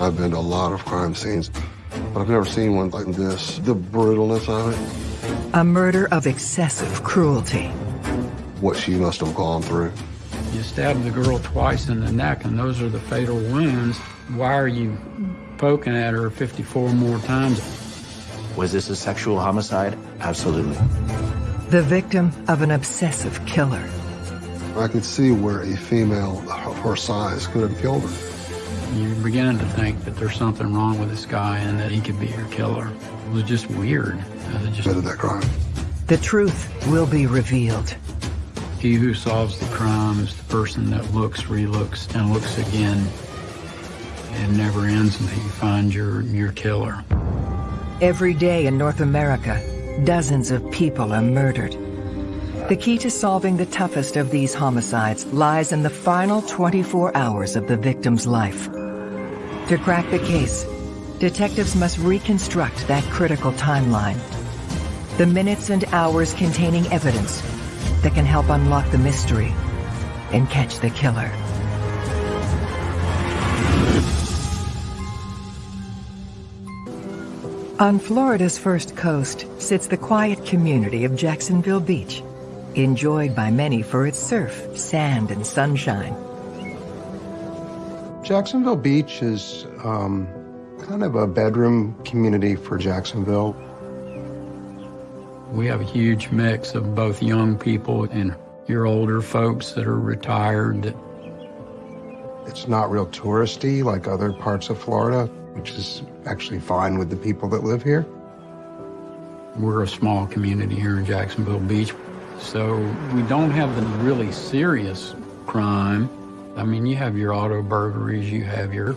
I've been to a lot of crime scenes, but I've never seen one like this. The brutalness of it. A murder of excessive cruelty. What she must have gone through. You stabbed the girl twice in the neck, and those are the fatal wounds. Why are you poking at her 54 more times? Was this a sexual homicide? Absolutely. The victim of an obsessive killer. I could see where a female of her size could have killed her. You're beginning to think that there's something wrong with this guy and that he could be your killer. It was just weird. It just... Committed that crime. The truth will be revealed. He who solves the crime is the person that looks, relooks, and looks again. It never ends until you find your, your killer. Every day in North America, dozens of people are murdered. The key to solving the toughest of these homicides lies in the final 24 hours of the victim's life. To crack the case, detectives must reconstruct that critical timeline. The minutes and hours containing evidence that can help unlock the mystery and catch the killer. On Florida's first coast sits the quiet community of Jacksonville Beach, enjoyed by many for its surf, sand, and sunshine. Jacksonville Beach is um, kind of a bedroom community for Jacksonville. We have a huge mix of both young people and your older folks that are retired. It's not real touristy like other parts of Florida which is actually fine with the people that live here. We're a small community here in Jacksonville Beach, so we don't have the really serious crime. I mean, you have your auto burglaries, you have your,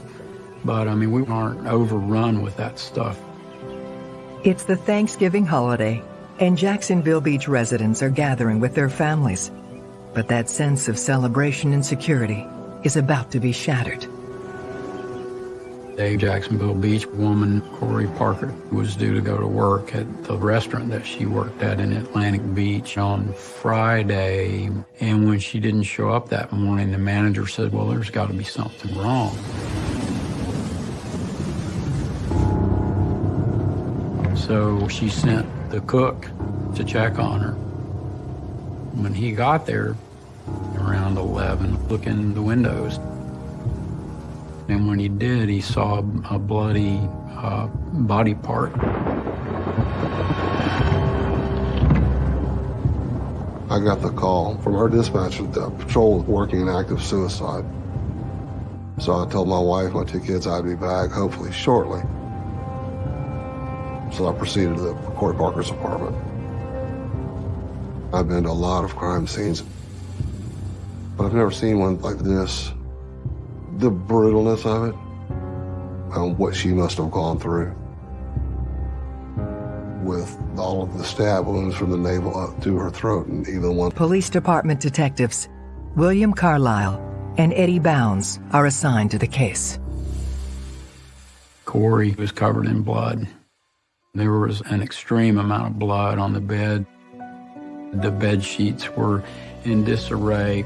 but I mean, we aren't overrun with that stuff. It's the Thanksgiving holiday, and Jacksonville Beach residents are gathering with their families. But that sense of celebration and security is about to be shattered. A Jacksonville Beach woman, Corey Parker, was due to go to work at the restaurant that she worked at in Atlantic Beach on Friday. And when she didn't show up that morning, the manager said, well, there's got to be something wrong. So she sent the cook to check on her. When he got there, around 11, looking in the windows, and when he did, he saw a bloody uh, body part. I got the call from our dispatcher that the patrol was working an active suicide. So I told my wife, my two kids, I'd be back hopefully shortly. So I proceeded to the Corey Parker's apartment. I've been to a lot of crime scenes, but I've never seen one like this the brutalness of it and what she must have gone through with all of the stab wounds from the navel up to her throat and even one. Police Department detectives William Carlisle and Eddie Bounds are assigned to the case. Corey was covered in blood. There was an extreme amount of blood on the bed. The bed sheets were in disarray.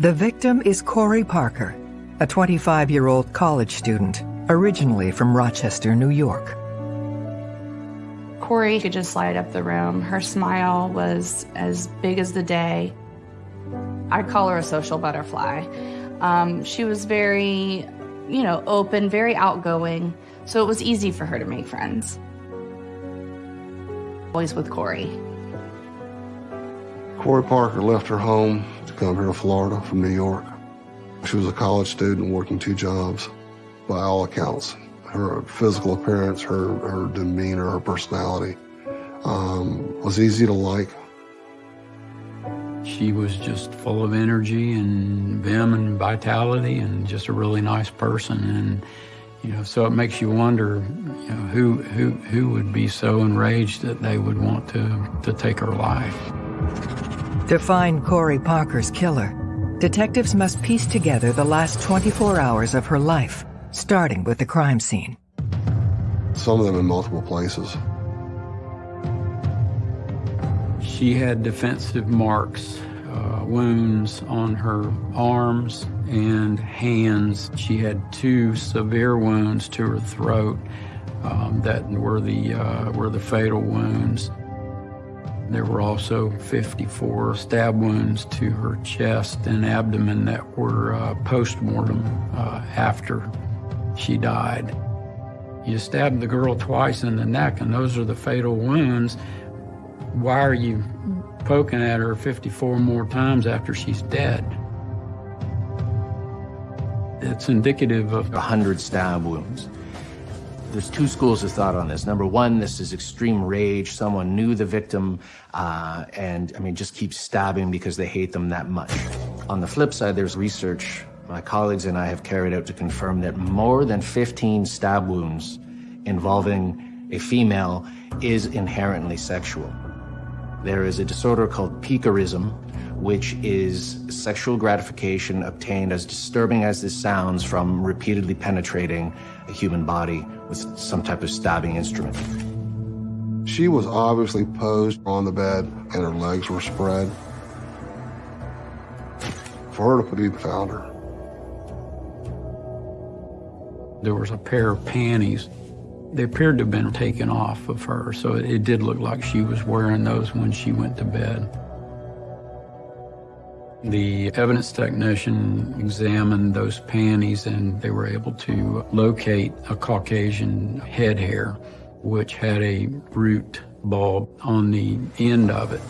The victim is Corey Parker, a 25-year-old college student, originally from Rochester, New York. Corey could just light up the room. Her smile was as big as the day. I call her a social butterfly. Um, she was very, you know, open, very outgoing, so it was easy for her to make friends. Always with Corey. Corey Parker left her home to come here to Florida from New York. She was a college student working two jobs, by all accounts. Her physical appearance, her, her demeanor, her personality um, was easy to like. She was just full of energy and vim and vitality and just a really nice person. And, you know, so it makes you wonder, you know, who, who, who would be so enraged that they would want to, to take her life. To find Corey Parker's killer, detectives must piece together the last 24 hours of her life, starting with the crime scene. Some of them in multiple places. She had defensive marks uh, wounds on her arms and hands. She had two severe wounds to her throat um, that were the, uh, were the fatal wounds. There were also 54 stab wounds to her chest and abdomen that were uh, post-mortem uh, after she died. You stabbed the girl twice in the neck, and those are the fatal wounds. Why are you poking at her 54 more times after she's dead? It's indicative of 100 stab wounds. There's two schools of thought on this. Number one, this is extreme rage. Someone knew the victim uh, and, I mean, just keeps stabbing because they hate them that much. On the flip side, there's research my colleagues and I have carried out to confirm that more than 15 stab wounds involving a female is inherently sexual. There is a disorder called piquerism, which is sexual gratification obtained as disturbing as this sounds from repeatedly penetrating a human body with some type of stabbing instrument. She was obviously posed on the bed and her legs were spread. For her to put even found her. There was a pair of panties. They appeared to have been taken off of her, so it, it did look like she was wearing those when she went to bed. The evidence technician examined those panties and they were able to locate a Caucasian head hair, which had a root bulb on the end of it.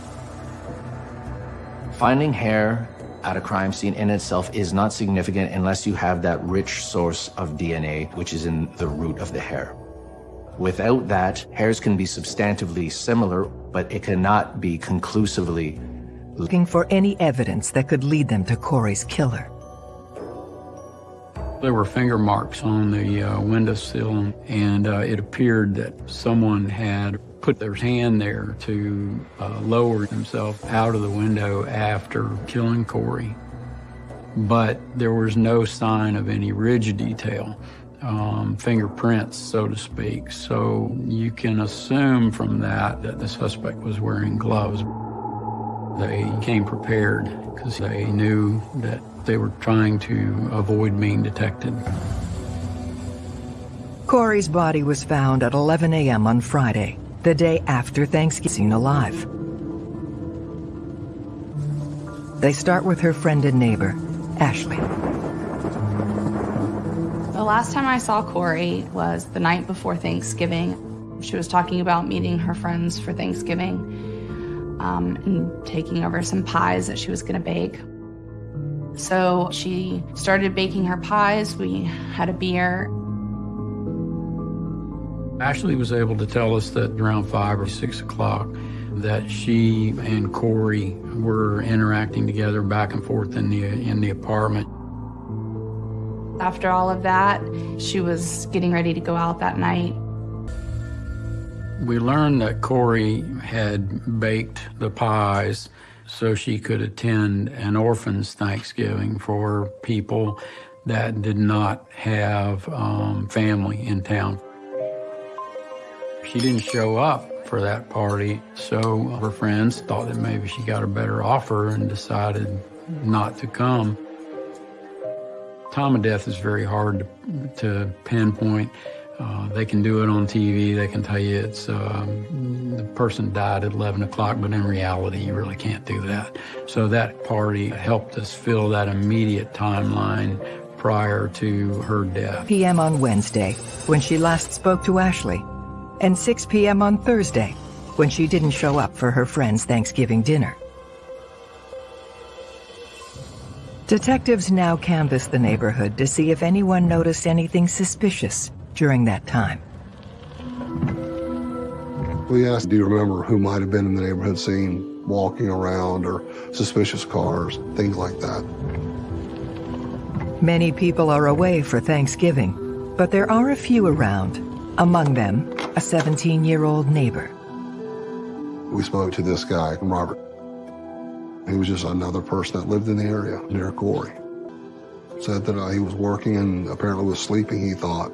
Finding hair at a crime scene in itself is not significant unless you have that rich source of DNA, which is in the root of the hair. Without that, hairs can be substantively similar, but it cannot be conclusively looking for any evidence that could lead them to Corey's killer. There were finger marks on the uh, windowsill, and uh, it appeared that someone had put their hand there to uh, lower himself out of the window after killing Corey. But there was no sign of any ridge detail, um, fingerprints, so to speak. So you can assume from that that the suspect was wearing gloves. They came prepared because they knew that they were trying to avoid being detected. Corey's body was found at 11 a.m. on Friday, the day after Thanksgiving alive. They start with her friend and neighbor, Ashley. The last time I saw Corey was the night before Thanksgiving. She was talking about meeting her friends for Thanksgiving um, and taking over some pies that she was going to bake. So she started baking her pies. We had a beer. Ashley was able to tell us that around five or six o'clock that she and Corey were interacting together back and forth in the in the apartment. After all of that, she was getting ready to go out that night. We learned that Corey had baked the pies so she could attend an orphan's Thanksgiving for people that did not have um, family in town. She didn't show up for that party, so her friends thought that maybe she got a better offer and decided not to come. Time of death is very hard to, to pinpoint. Uh, they can do it on TV. They can tell you it's um, the person died at 11 o'clock, but in reality, you really can't do that. So that party helped us fill that immediate timeline prior to her death. p.m. on Wednesday, when she last spoke to Ashley, and 6 p.m. on Thursday, when she didn't show up for her friend's Thanksgiving dinner. Detectives now canvass the neighborhood to see if anyone noticed anything suspicious during that time. We asked, do you remember who might have been in the neighborhood scene walking around or suspicious cars, things like that. Many people are away for Thanksgiving, but there are a few around, among them a 17-year-old neighbor. We spoke to this guy, Robert. He was just another person that lived in the area near Corey. Said that uh, he was working and apparently was sleeping, he thought,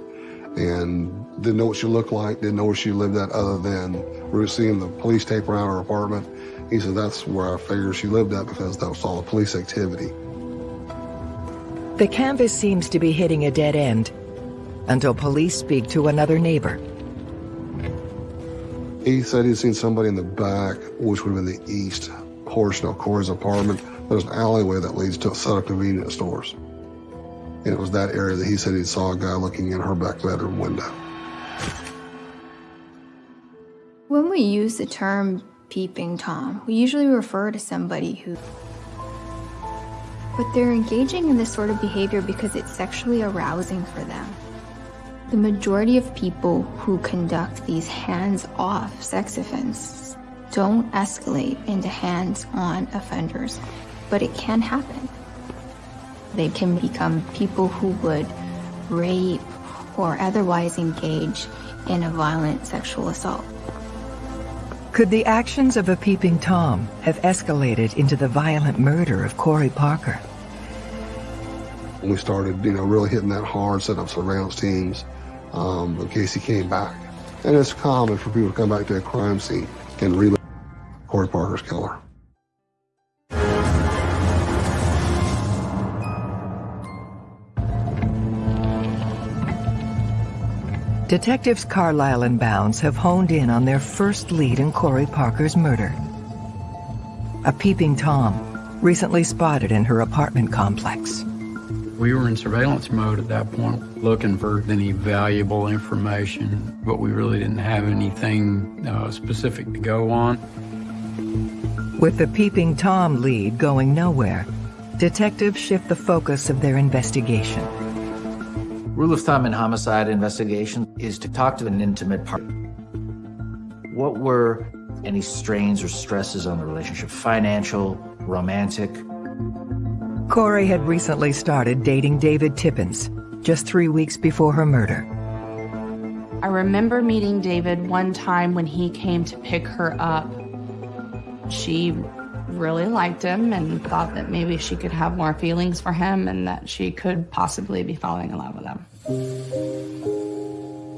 and didn't know what she looked like, didn't know where she lived at other than we were seeing the police tape around her apartment He said that's where I figured she lived at because that was all the police activity. The canvas seems to be hitting a dead end until police speak to another neighbor. He said he'd seen somebody in the back, which would have been the east portion of Corey's apartment. There's an alleyway that leads to a set of convenience stores. And it was that area that he said he saw a guy looking in her back bedroom window. When we use the term peeping Tom, we usually refer to somebody who. But they're engaging in this sort of behavior because it's sexually arousing for them. The majority of people who conduct these hands off sex offenses don't escalate into hands on offenders, but it can happen. They can become people who would rape or otherwise engage in a violent sexual assault. Could the actions of a peeping Tom have escalated into the violent murder of Corey Parker? When we started, you know, really hitting that hard, setting up surveillance teams um, in case he came back. And it's common for people to come back to a crime scene and relive Corey Parker's killer. Detectives Carlisle and Bounds have honed in on their first lead in Corey Parker's murder. A peeping Tom, recently spotted in her apartment complex. We were in surveillance mode at that point, looking for any valuable information, but we really didn't have anything uh, specific to go on. With the peeping Tom lead going nowhere, detectives shift the focus of their investigation. Rule of thumb in homicide investigation is to talk to an intimate partner. What were any strains or stresses on the relationship? Financial, romantic? Corey had recently started dating David Tippins, just three weeks before her murder. I remember meeting David one time when he came to pick her up. She really liked him and thought that maybe she could have more feelings for him and that she could possibly be falling in love with him.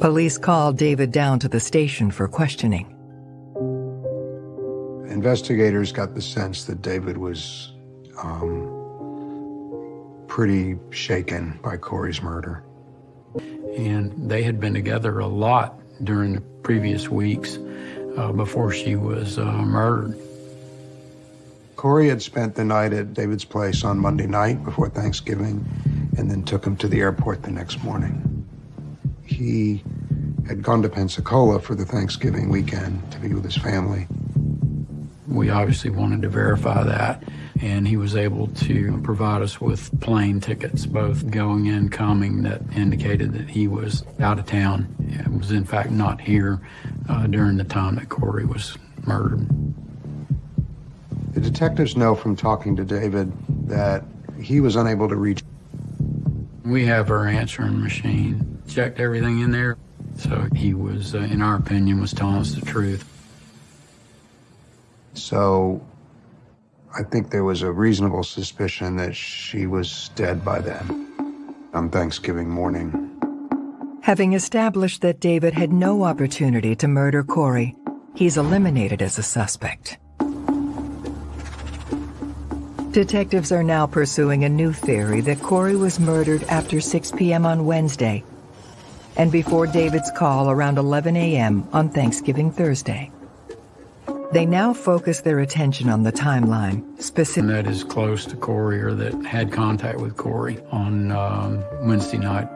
Police called David down to the station for questioning. Investigators got the sense that David was um, pretty shaken by Corey's murder. And they had been together a lot during the previous weeks uh, before she was uh, murdered. Corey had spent the night at David's place on Monday night before Thanksgiving and then took him to the airport the next morning. He had gone to Pensacola for the Thanksgiving weekend to be with his family. We obviously wanted to verify that, and he was able to provide us with plane tickets, both going and coming, that indicated that he was out of town. It was, in fact, not here uh, during the time that Corey was murdered. The detectives know from talking to David that he was unable to reach. We have our answering machine, checked everything in there. So he was, uh, in our opinion, was telling us the truth. So I think there was a reasonable suspicion that she was dead by then on Thanksgiving morning. Having established that David had no opportunity to murder Corey, he's eliminated as a suspect. Detectives are now pursuing a new theory that Corey was murdered after 6 p.m. on Wednesday and before David's call around 11 a.m. on Thanksgiving Thursday. They now focus their attention on the timeline, specifically that is close to Corey or that had contact with Corey on um, Wednesday night.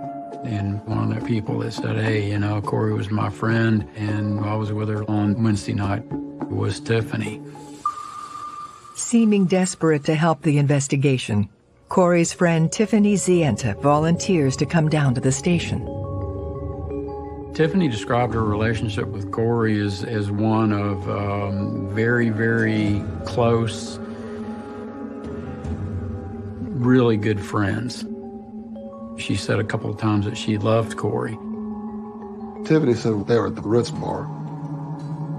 And one of the people that said, hey, you know, Corey was my friend and I was with her on Wednesday night was Tiffany. Seeming desperate to help the investigation, Corey's friend Tiffany Zienta volunteers to come down to the station. Tiffany described her relationship with Corey as, as one of um, very, very close, really good friends. She said a couple of times that she loved Corey. Tiffany said they were at the Ritz Bar.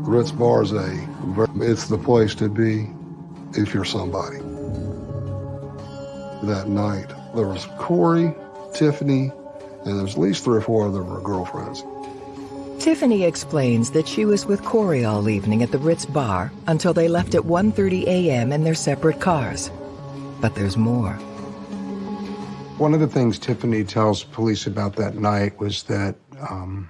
The Ritz Bar is a, it's the place to be if you're somebody. That night, there was Corey, Tiffany, and there's at least three or four of them were girlfriends. Tiffany explains that she was with Corey all evening at the Ritz bar until they left at 1.30 a.m. in their separate cars. But there's more. One of the things Tiffany tells police about that night was that um,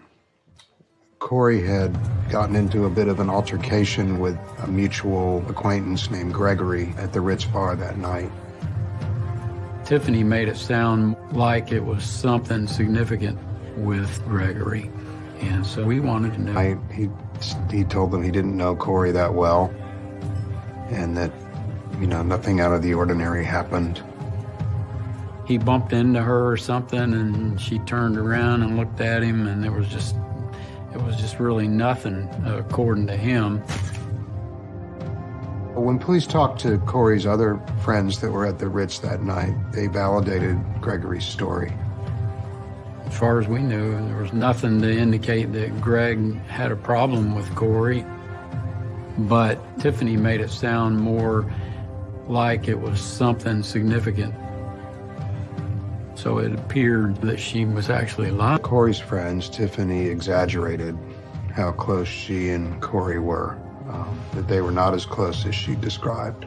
Corey had gotten into a bit of an altercation with a mutual acquaintance named Gregory at the Ritz bar that night. Tiffany made it sound like it was something significant with Gregory. And so we wanted to know. I, he, he told them he didn't know Corey that well and that, you know, nothing out of the ordinary happened. He bumped into her or something and she turned around and looked at him and there was just, it was just really nothing uh, according to him. When police talked to Corey's other friends that were at the Ritz that night, they validated Gregory's story. As far as we knew, there was nothing to indicate that Greg had a problem with Corey. But Tiffany made it sound more like it was something significant. So it appeared that she was actually lying. Corey's friends, Tiffany exaggerated how close she and Corey were, um, that they were not as close as she described.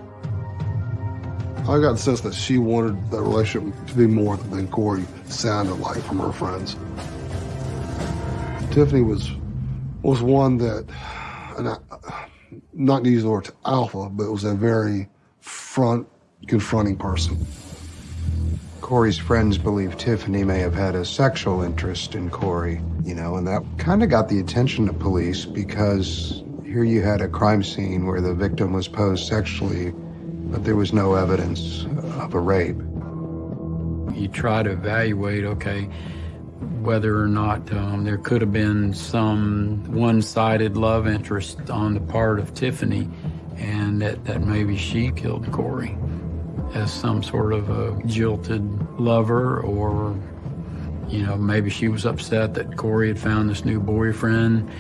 I got the sense that she wanted the relationship to be more than Corey sounded like from her friends. Tiffany was was one that, and I, not to use the word alpha, but was a very front confronting person. Corey's friends believe Tiffany may have had a sexual interest in Corey, you know, and that kind of got the attention of police because here you had a crime scene where the victim was posed sexually but there was no evidence of a rape. You try to evaluate, okay, whether or not um, there could have been some one-sided love interest on the part of Tiffany and that, that maybe she killed Corey as some sort of a jilted lover or, you know, maybe she was upset that Corey had found this new boyfriend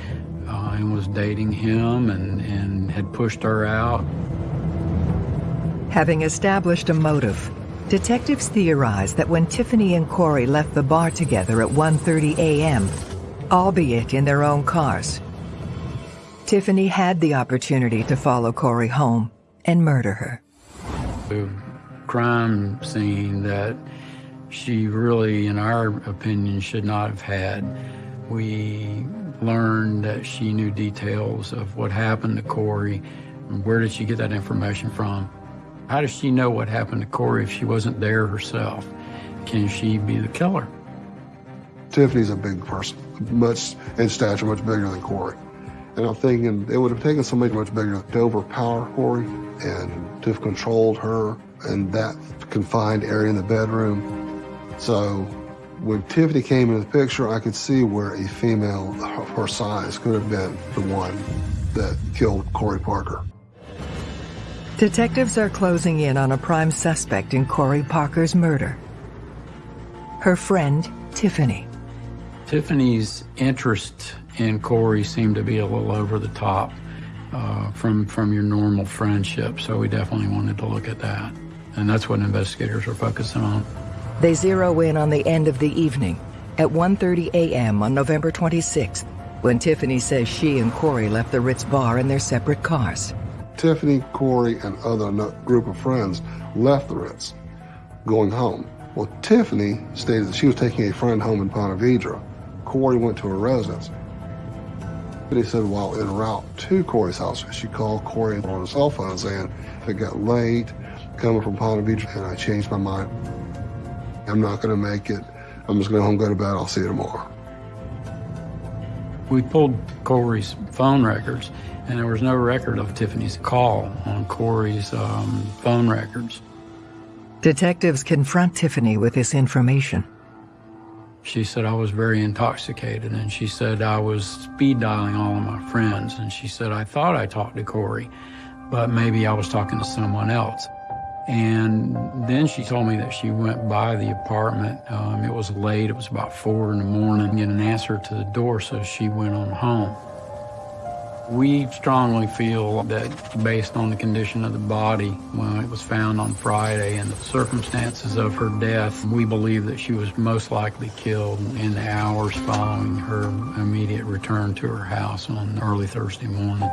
uh, and was dating him and, and had pushed her out. Having established a motive, detectives theorize that when Tiffany and Corey left the bar together at 1.30 a.m., albeit in their own cars, Tiffany had the opportunity to follow Corey home and murder her. The crime scene that she really, in our opinion, should not have had. We learned that she knew details of what happened to Corey. Where did she get that information from? How does she know what happened to Corey if she wasn't there herself? Can she be the killer? Tiffany's a big person, much in stature, much bigger than Corey. And I'm thinking it would have taken somebody much bigger to overpower Corey and to have controlled her in that confined area in the bedroom. So when Tiffany came into the picture, I could see where a female of her size could have been the one that killed Corey Parker. Detectives are closing in on a prime suspect in Corey Parker's murder. Her friend, Tiffany. Tiffany's interest in Corey seemed to be a little over the top uh, from, from your normal friendship, so we definitely wanted to look at that. And that's what investigators are focusing on. They zero in on the end of the evening at 1.30 a.m. on November 26th, when Tiffany says she and Corey left the Ritz bar in their separate cars. Tiffany, Corey, and other group of friends left the Ritz, going home. Well, Tiffany stated that she was taking a friend home in Ponte Vedra. Corey went to her residence. But he said while en route to Corey's house, she called Corey on his cell phone saying, it got late, coming from Palm Beach, and I changed my mind. I'm not going to make it. I'm just going to home, go to bed. I'll see you tomorrow. We pulled Corey's phone records, and there was no record of Tiffany's call on Corey's um, phone records. Detectives confront Tiffany with this information. She said I was very intoxicated, and she said I was speed dialing all of my friends, and she said I thought I talked to Corey, but maybe I was talking to someone else. And then she told me that she went by the apartment. Um, it was late, it was about four in the morning, get an answer to the door, so she went on home. We strongly feel that based on the condition of the body when it was found on Friday and the circumstances of her death, we believe that she was most likely killed in the hours following her immediate return to her house on early Thursday morning.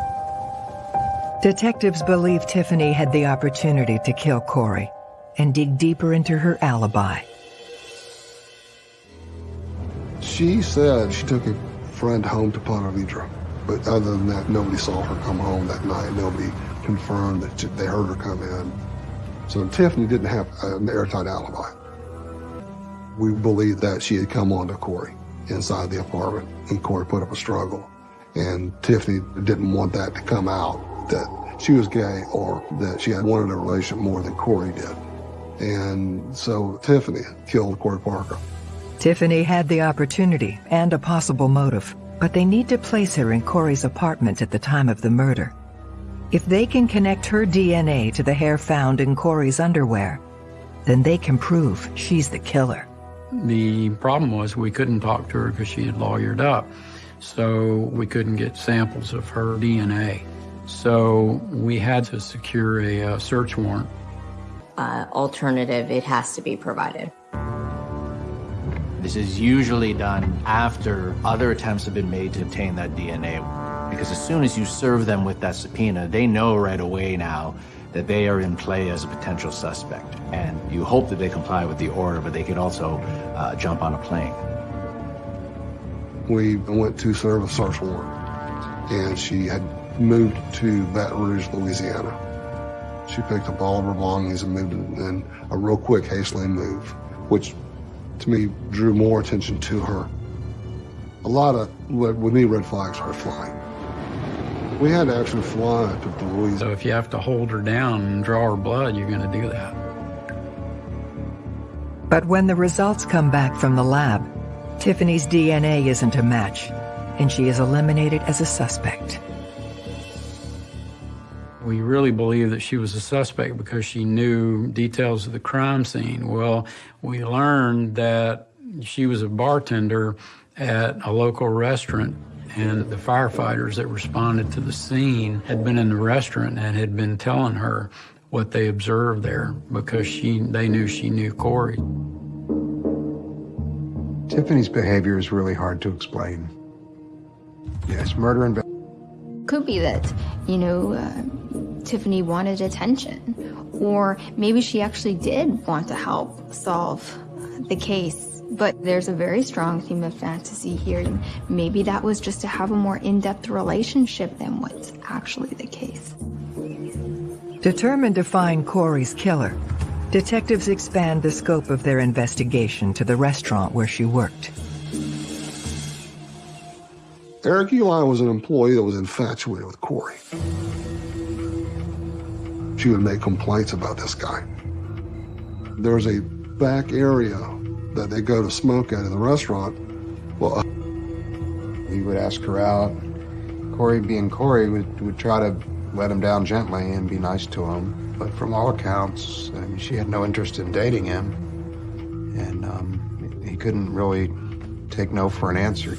Detectives believe Tiffany had the opportunity to kill Corey and dig deeper into her alibi. She said she took a friend home to Ponte Vedra. But other than that, nobody saw her come home that night. Nobody confirmed that they heard her come in. So Tiffany didn't have an airtight alibi. We believe that she had come on to Corey inside the apartment, and Corey put up a struggle. And Tiffany didn't want that to come out, that she was gay or that she had wanted a relationship more than Corey did. And so Tiffany killed Corey Parker. Tiffany had the opportunity and a possible motive but they need to place her in Corey's apartment at the time of the murder. If they can connect her DNA to the hair found in Corey's underwear, then they can prove she's the killer. The problem was we couldn't talk to her because she had lawyered up, so we couldn't get samples of her DNA. So we had to secure a, a uh, search warrant. Uh, alternative, it has to be provided. This is usually done after other attempts have been made to obtain that DNA. Because as soon as you serve them with that subpoena, they know right away now that they are in play as a potential suspect. And you hope that they comply with the order, but they could also uh, jump on a plane. We went to serve a search warrant, and she had moved to Baton Rouge, Louisiana. She picked up all of her belongings and moved in a real quick, hastily move, which to me drew more attention to her. A lot of, with me, red flags are flying. We had to actually fly to Louisiana. So if you have to hold her down and draw her blood, you're going to do that. But when the results come back from the lab, Tiffany's DNA isn't a match, and she is eliminated as a suspect. We really believe that she was a suspect because she knew details of the crime scene. Well, we learned that she was a bartender at a local restaurant and the firefighters that responded to the scene had been in the restaurant and had been telling her what they observed there because she they knew she knew Corey. Tiffany's behavior is really hard to explain. Yes, murder and could be that, you know, uh, Tiffany wanted attention, or maybe she actually did want to help solve the case. But there's a very strong theme of fantasy here. Maybe that was just to have a more in-depth relationship than what's actually the case. Determined to find Corey's killer, detectives expand the scope of their investigation to the restaurant where she worked. Eric Eli was an employee that was infatuated with Corey. She would make complaints about this guy. There's a back area that they go to smoke at in the restaurant. Well, uh, he would ask her out. Corey, being Corey, would, would try to let him down gently and be nice to him. But from all accounts, I mean, she had no interest in dating him. And um, he couldn't really take no for an answer.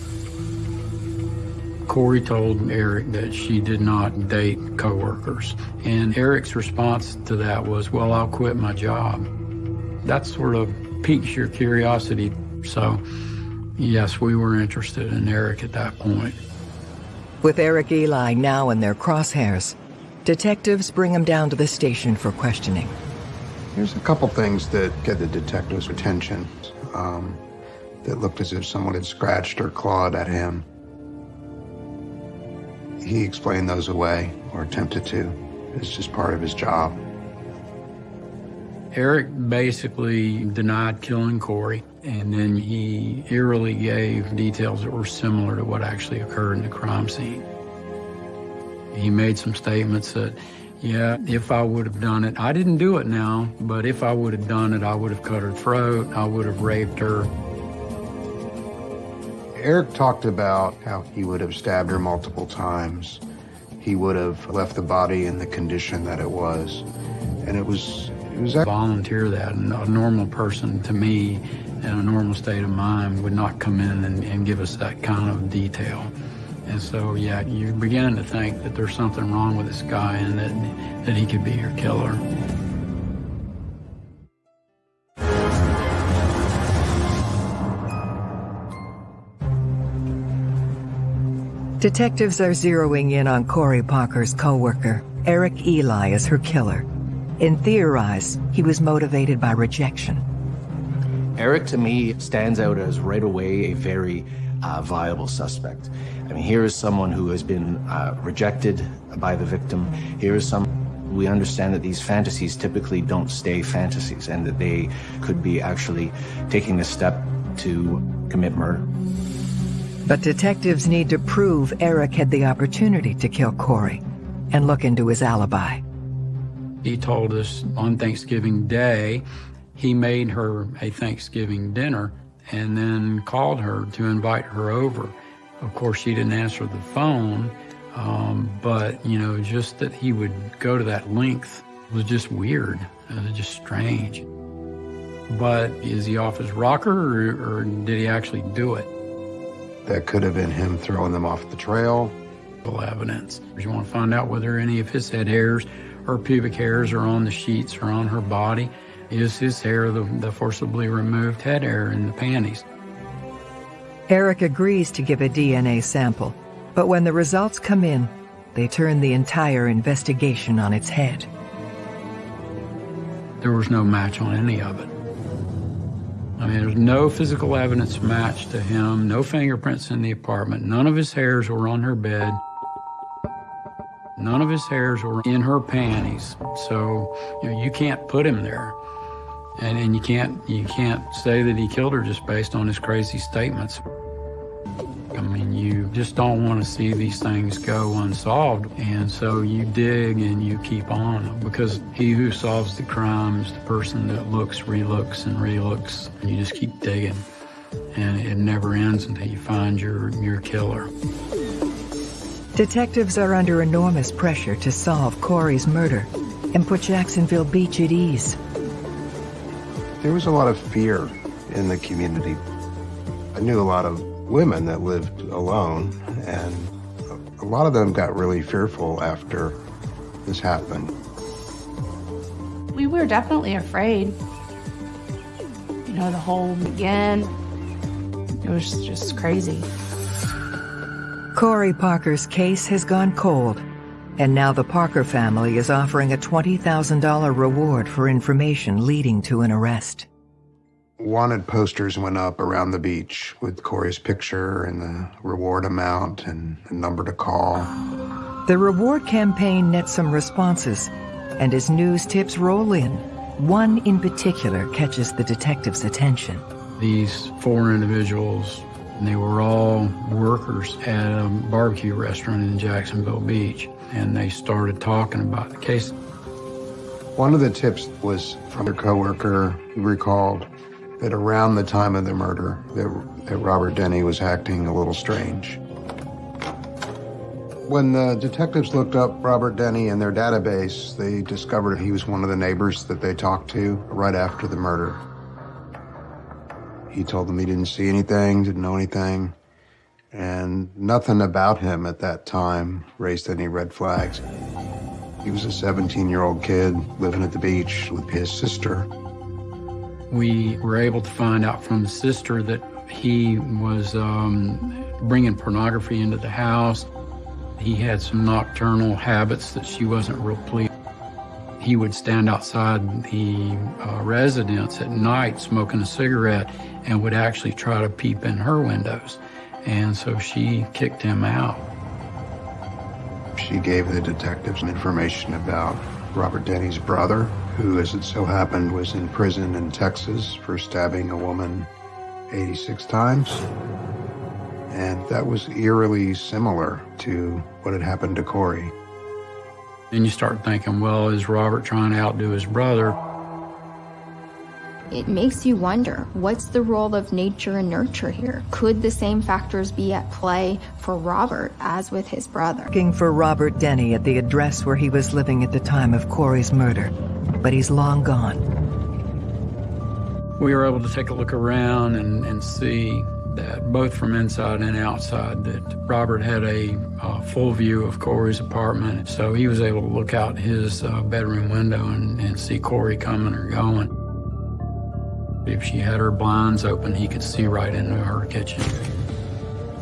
Corey told Eric that she did not date coworkers. And Eric's response to that was, well, I'll quit my job. That sort of piques your curiosity. So, yes, we were interested in Eric at that point. With Eric Eli now in their crosshairs, detectives bring him down to the station for questioning. There's a couple things that get the detective's attention um, that looked as if someone had scratched or clawed at him. He explained those away, or attempted to. It's just part of his job. Eric basically denied killing Corey, and then he eerily gave details that were similar to what actually occurred in the crime scene. He made some statements that, yeah, if I would have done it, I didn't do it now, but if I would have done it, I would have cut her throat, I would have raped her, Eric talked about how he would have stabbed her multiple times. He would have left the body in the condition that it was. And it was, it was... Volunteer that. A normal person, to me, in a normal state of mind, would not come in and, and give us that kind of detail. And so, yeah, you're beginning to think that there's something wrong with this guy and that, that he could be your killer. Detectives are zeroing in on Corey Parker's co-worker, Eric Ely, as her killer. In Theorize, he was motivated by rejection. Eric, to me, stands out as right away a very uh, viable suspect. I mean, here is someone who has been uh, rejected by the victim. Here is some. We understand that these fantasies typically don't stay fantasies and that they could be actually taking the step to commit murder. But detectives need to prove Eric had the opportunity to kill Corey and look into his alibi. He told us on Thanksgiving Day he made her a Thanksgiving dinner and then called her to invite her over. Of course, she didn't answer the phone, um, but, you know, just that he would go to that length was just weird. It was just strange. But is he off his rocker or, or did he actually do it? That could have been him throwing them off the trail. Evidence. You want to find out whether any of his head hairs or pubic hairs are on the sheets or on her body. Is his hair the, the forcibly removed head hair in the panties? Eric agrees to give a DNA sample, but when the results come in, they turn the entire investigation on its head. There was no match on any of it. I mean, there's no physical evidence matched to him, no fingerprints in the apartment, none of his hairs were on her bed. None of his hairs were in her panties, so you, know, you can't put him there, and and you can't you can't say that he killed her just based on his crazy statements. I mean, you just don't want to see these things go unsolved, and so you dig and you keep on because he who solves the crime is the person that looks, relooks, and relooks, and you just keep digging, and it never ends until you find your your killer. Detectives are under enormous pressure to solve Corey's murder and put Jacksonville Beach at ease. There was a lot of fear in the community. I knew a lot of women that lived alone, and a lot of them got really fearful after this happened. We were definitely afraid. You know, the whole again, it was just crazy. Corey Parker's case has gone cold, and now the Parker family is offering a $20,000 reward for information leading to an arrest. Wanted posters went up around the beach with Corey's picture and the reward amount and the number to call. The reward campaign nets some responses, and as news tips roll in, one in particular catches the detective's attention. These four individuals and they were all workers at a barbecue restaurant in Jacksonville Beach. And they started talking about the case. One of the tips was from their coworker who recalled that around the time of the murder, that, that Robert Denny was acting a little strange. When the detectives looked up Robert Denny in their database, they discovered he was one of the neighbors that they talked to right after the murder. He told them he didn't see anything, didn't know anything, and nothing about him at that time raised any red flags. He was a 17-year-old kid living at the beach with his sister. We were able to find out from the sister that he was um, bringing pornography into the house. He had some nocturnal habits that she wasn't real pleased he would stand outside the uh, residence at night smoking a cigarette and would actually try to peep in her windows. And so she kicked him out. She gave the detectives information about Robert Denny's brother, who, as it so happened, was in prison in Texas for stabbing a woman 86 times. And that was eerily similar to what had happened to Corey. Then you start thinking, well, is Robert trying to outdo his brother? It makes you wonder, what's the role of nature and nurture here? Could the same factors be at play for Robert as with his brother? Looking for Robert Denny at the address where he was living at the time of Corey's murder, but he's long gone. We were able to take a look around and, and see that both from inside and outside that Robert had a uh, full view of Corey's apartment. So he was able to look out his uh, bedroom window and, and see Corey coming or going. If she had her blinds open, he could see right into her kitchen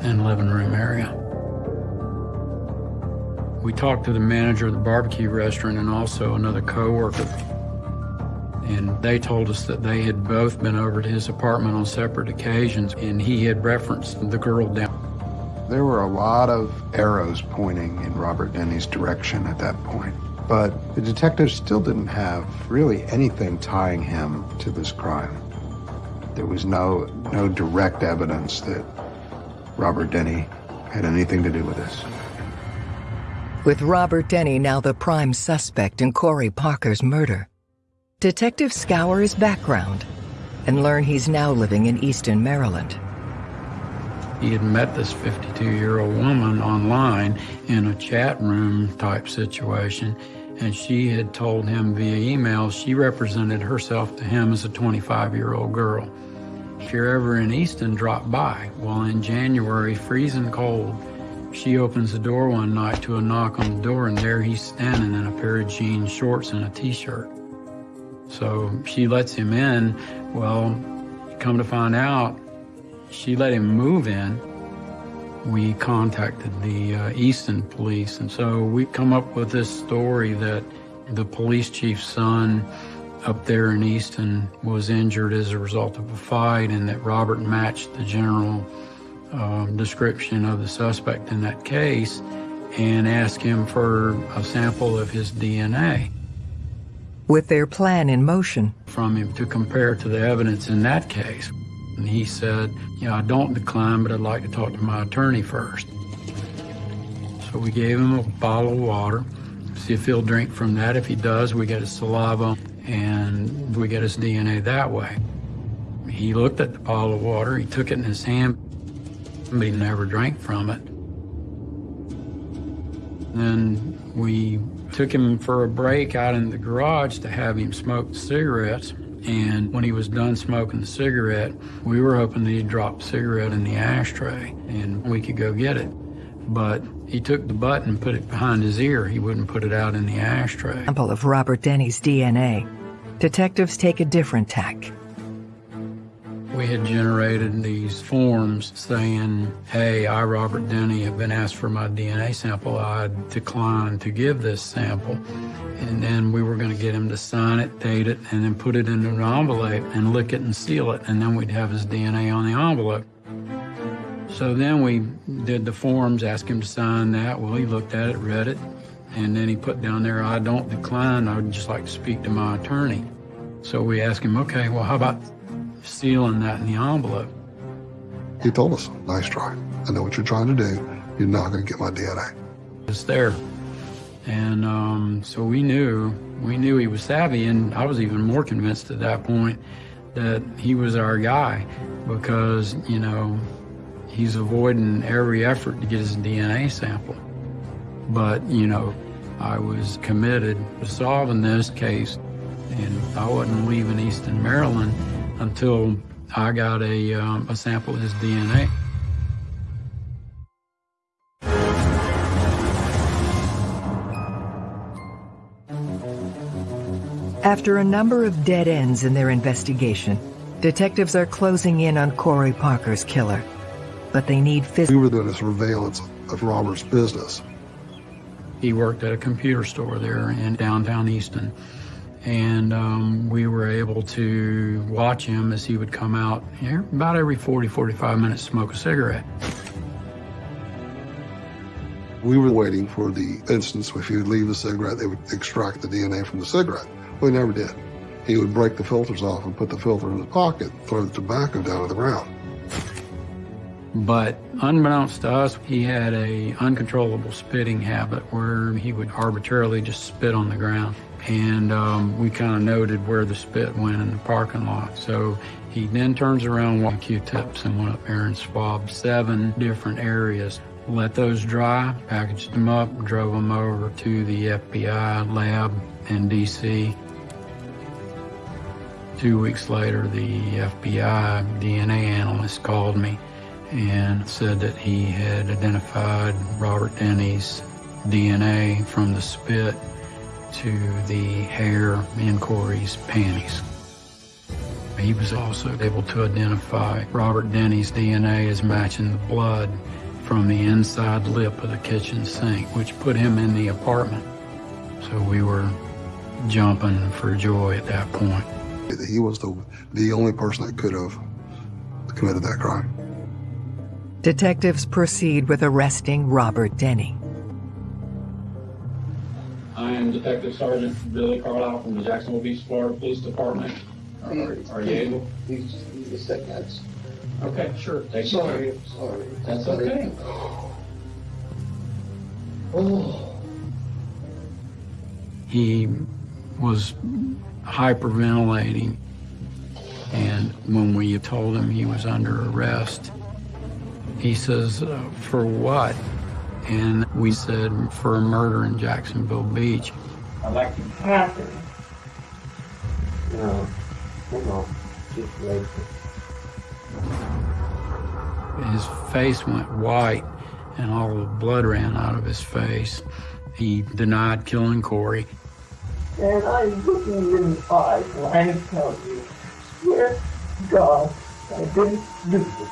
and living room area. We talked to the manager of the barbecue restaurant and also another coworker and they told us that they had both been over to his apartment on separate occasions, and he had referenced the girl down. There were a lot of arrows pointing in Robert Denny's direction at that point, but the detectives still didn't have really anything tying him to this crime. There was no, no direct evidence that Robert Denny had anything to do with this. With Robert Denny now the prime suspect in Corey Parker's murder, Detectives scour his background and learn he's now living in Easton, Maryland. He had met this 52-year-old woman online in a chat room type situation, and she had told him via email she represented herself to him as a 25-year-old girl. If you're ever in Easton, drop by. Well, in January, freezing cold, she opens the door one night to a knock on the door, and there he's standing in a pair of jean shorts and a t-shirt. So she lets him in. Well, come to find out, she let him move in. We contacted the uh, Easton police, and so we come up with this story that the police chief's son up there in Easton was injured as a result of a fight, and that Robert matched the general uh, description of the suspect in that case and asked him for a sample of his DNA with their plan in motion. From him to compare to the evidence in that case. And he said, you know, I don't decline, but I'd like to talk to my attorney first. So we gave him a bottle of water, see if he'll drink from that. If he does, we get his saliva and we get his DNA that way. He looked at the bottle of water, he took it in his hand, but he never drank from it. Then we took him for a break out in the garage to have him smoke cigarettes. And when he was done smoking the cigarette, we were hoping that he'd drop the cigarette in the ashtray and we could go get it. But he took the butt and put it behind his ear. He wouldn't put it out in the ashtray. Sample of Robert Denny's DNA. Detectives take a different tack. We had generated these forms saying, hey, I, Robert Denny, have been asked for my DNA sample. I declined to give this sample. And then we were going to get him to sign it, date it, and then put it in an envelope and lick it and seal it. And then we'd have his DNA on the envelope. So then we did the forms, asked him to sign that. Well, he looked at it, read it, and then he put down there, I don't decline. I would just like to speak to my attorney. So we asked him, okay, well, how about sealing that in the envelope. He told us, nice try. I know what you're trying to do. You're not going to get my DNA. It's there. And um, so we knew, we knew he was savvy, and I was even more convinced at that point that he was our guy because, you know, he's avoiding every effort to get his DNA sample. But, you know, I was committed to solving this case, and I wasn't leaving Easton, Maryland until I got a, um, a sample of his DNA. After a number of dead ends in their investigation, detectives are closing in on Corey Parker's killer. But they need physical... We were doing a surveillance of Robert's business. He worked at a computer store there in downtown Easton and um, we were able to watch him as he would come out here about every 40, 45 minutes, smoke a cigarette. We were waiting for the instance if he would leave the cigarette, they would extract the DNA from the cigarette. Well, he never did. He would break the filters off and put the filter in his pocket, throw the tobacco down to the ground. But unbeknownst to us, he had a uncontrollable spitting habit where he would arbitrarily just spit on the ground and um, we kind of noted where the spit went in the parking lot. So he then turns around with Q-tips and went up there and swabbed seven different areas. Let those dry, packaged them up, drove them over to the FBI lab in D.C. Two weeks later, the FBI DNA analyst called me and said that he had identified Robert Denny's DNA from the spit to the hair in Corey's panties. He was also able to identify Robert Denny's DNA as matching the blood from the inside lip of the kitchen sink, which put him in the apartment. So we were jumping for joy at that point. He was the, the only person that could have committed that crime. Detectives proceed with arresting Robert Denny. I am Detective Sergeant Billy Carlisle from the Jacksonville Beach, Florida Police Department. Are, are you able? He's, he's a sick nuts. Okay, sure. Take Sorry, your sorry. That's okay. Oh, He was hyperventilating, and when we told him he was under arrest, he says, uh, "For what?" And we said, "For a murder in Jacksonville Beach." I'd like to happen. No, no, just wait. His face went white, and all the blood ran out of his face. He denied killing Corey. And I'm looking you in the eyes and I am telling you, swear to God, I didn't do this.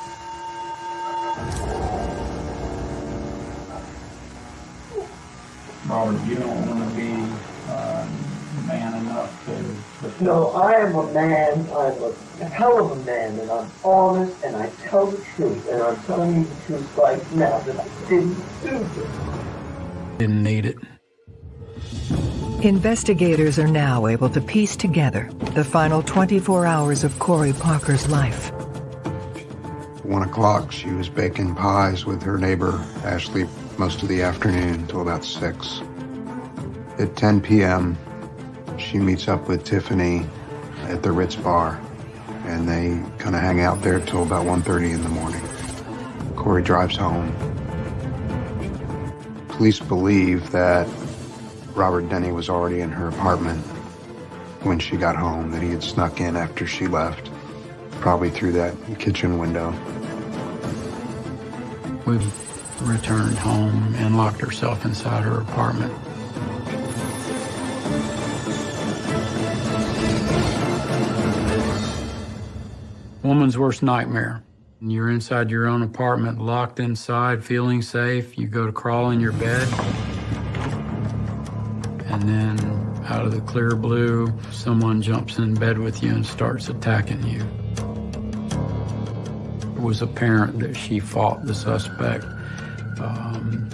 Robert, you don't want to be man enough to. No, I am a man, I'm a hell of a man, and I'm honest, and I tell the truth, and I'm telling you the truth right now that I didn't do this. Didn't need it. Investigators are now able to piece together the final 24 hours of Corey Parker's life. One o'clock, she was baking pies with her neighbor, Ashley, most of the afternoon until about six. At 10 p.m., she meets up with Tiffany at the Ritz bar, and they kind of hang out there till about 1.30 in the morning. Corey drives home. Police believe that Robert Denny was already in her apartment when she got home, that he had snuck in after she left, probably through that kitchen window. We've returned home and locked herself inside her apartment. Woman's worst nightmare. You're inside your own apartment, locked inside, feeling safe. You go to crawl in your bed. And then, out of the clear blue, someone jumps in bed with you and starts attacking you. It was apparent that she fought the suspect um,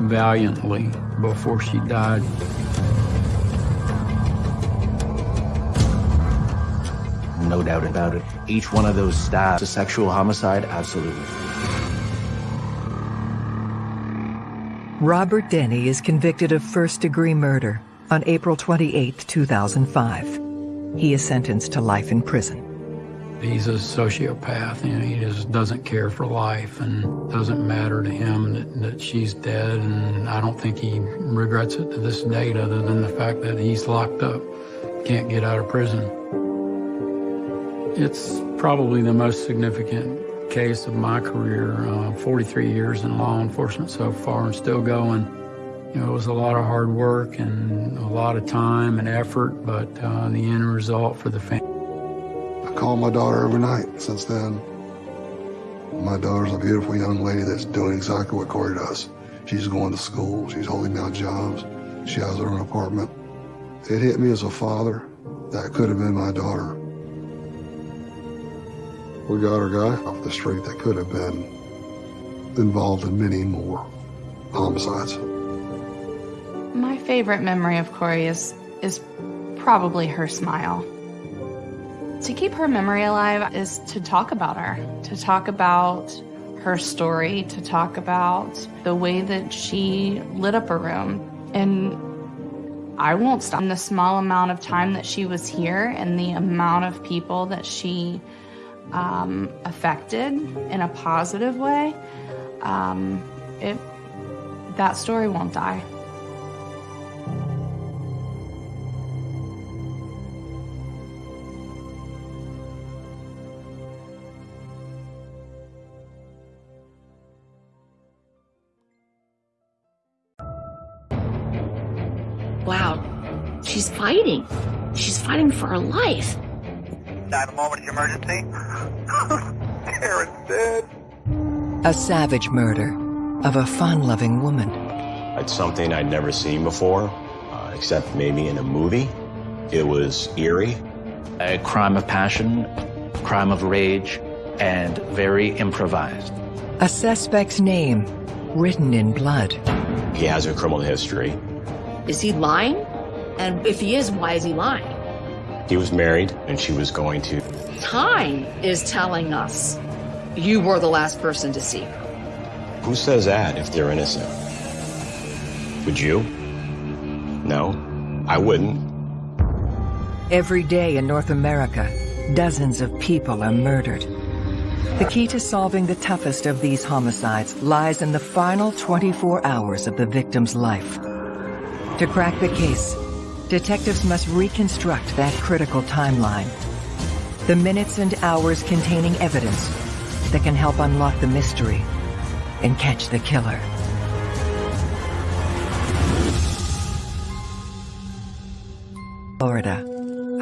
valiantly before she died. No doubt about it. Each one of those stabs, a sexual homicide, absolutely. Robert Denny is convicted of first degree murder on April 28, 2005. He is sentenced to life in prison. He's a sociopath, you know, he just doesn't care for life and doesn't matter to him that, that she's dead. And I don't think he regrets it to this date other than the fact that he's locked up, can't get out of prison. It's probably the most significant case of my career, uh, 43 years in law enforcement so far and still going. You know, it was a lot of hard work and a lot of time and effort, but uh, the end result for the family. I call my daughter every night since then. My daughter's a beautiful young lady that's doing exactly what Corey does. She's going to school, she's holding down jobs, she has her own apartment. It hit me as a father that could have been my daughter. We got our guy off the street that could have been involved in many more homicides. My favorite memory of Corey is is probably her smile. To keep her memory alive is to talk about her, to talk about her story, to talk about the way that she lit up a room. And I won't stop. In the small amount of time that she was here and the amount of people that she um, affected in a positive way, um, it, that story won't die. Wow, she's fighting. She's fighting for her life. 911 emergency. Karen's dead. A savage murder of a fun-loving woman. It's something I'd never seen before, uh, except maybe in a movie. It was eerie. A crime of passion, crime of rage, and very improvised. A suspect's name written in blood. He has a criminal history. Is he lying? And if he is, why is he lying? He was married, and she was going to. Time is telling us you were the last person to see her. Who says that if they're innocent? Would you? No, I wouldn't. Every day in North America, dozens of people are murdered. The key to solving the toughest of these homicides lies in the final 24 hours of the victim's life. To crack the case, detectives must reconstruct that critical timeline. The minutes and hours containing evidence that can help unlock the mystery and catch the killer. Florida,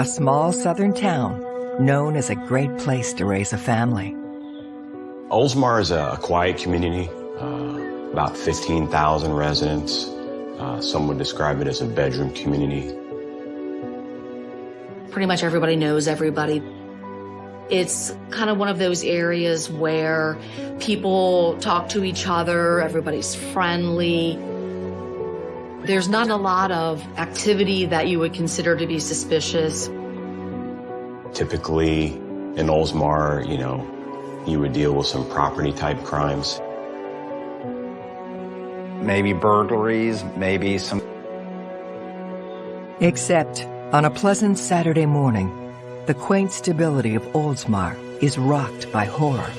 a small southern town known as a great place to raise a family. Oldsmar is a quiet community, uh, about 15,000 residents. Uh, some would describe it as a bedroom community. Pretty much everybody knows everybody. It's kind of one of those areas where people talk to each other, everybody's friendly. There's not a lot of activity that you would consider to be suspicious. Typically, in Oldsmar, you know, you would deal with some property type crimes. Maybe burglaries, maybe some. Except on a pleasant Saturday morning, the quaint stability of Oldsmar is rocked by horror.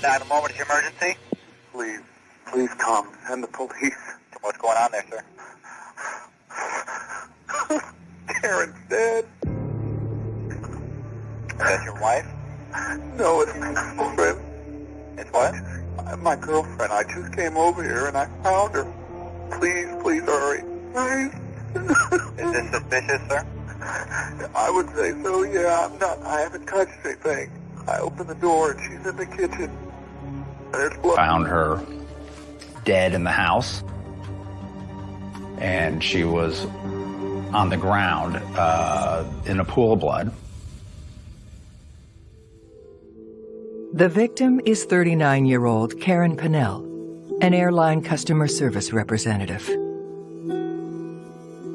Nine moment of emergency. Please, please come. Send the police. What's going on there, sir? Karen's dead. Is that your wife? No, it's my girlfriend. It's what? My girlfriend. I just came over here and I found her. Please, please hurry. Please. Is this suspicious, sir? I would say so, yeah. I'm not, I haven't touched anything. I opened the door and she's in the kitchen. There's blood. Found her dead in the house. And she was on the ground uh, in a pool of blood. The victim is 39-year-old Karen Pinnell, an airline customer service representative.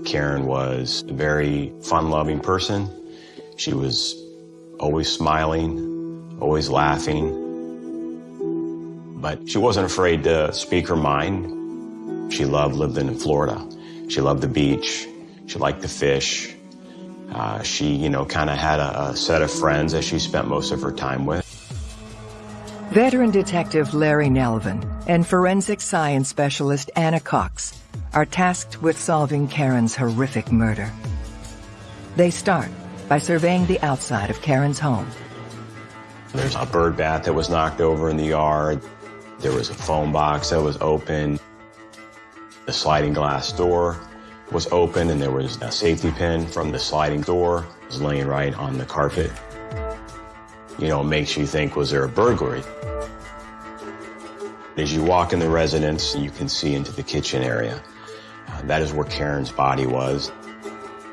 Karen was a very fun-loving person. She was always smiling, always laughing. But she wasn't afraid to speak her mind. She loved living in Florida. She loved the beach. She liked the fish. Uh, she, you know, kind of had a, a set of friends that she spent most of her time with. Veteran detective Larry Nelvin and forensic science specialist Anna Cox are tasked with solving Karen's horrific murder. They start by surveying the outside of Karen's home. There's a bird bath that was knocked over in the yard. There was a phone box that was open. The sliding glass door was open and there was a safety pin from the sliding door was laying right on the carpet. You know, it makes you think, was there a burglary? As you walk in the residence, you can see into the kitchen area. Uh, that is where Karen's body was.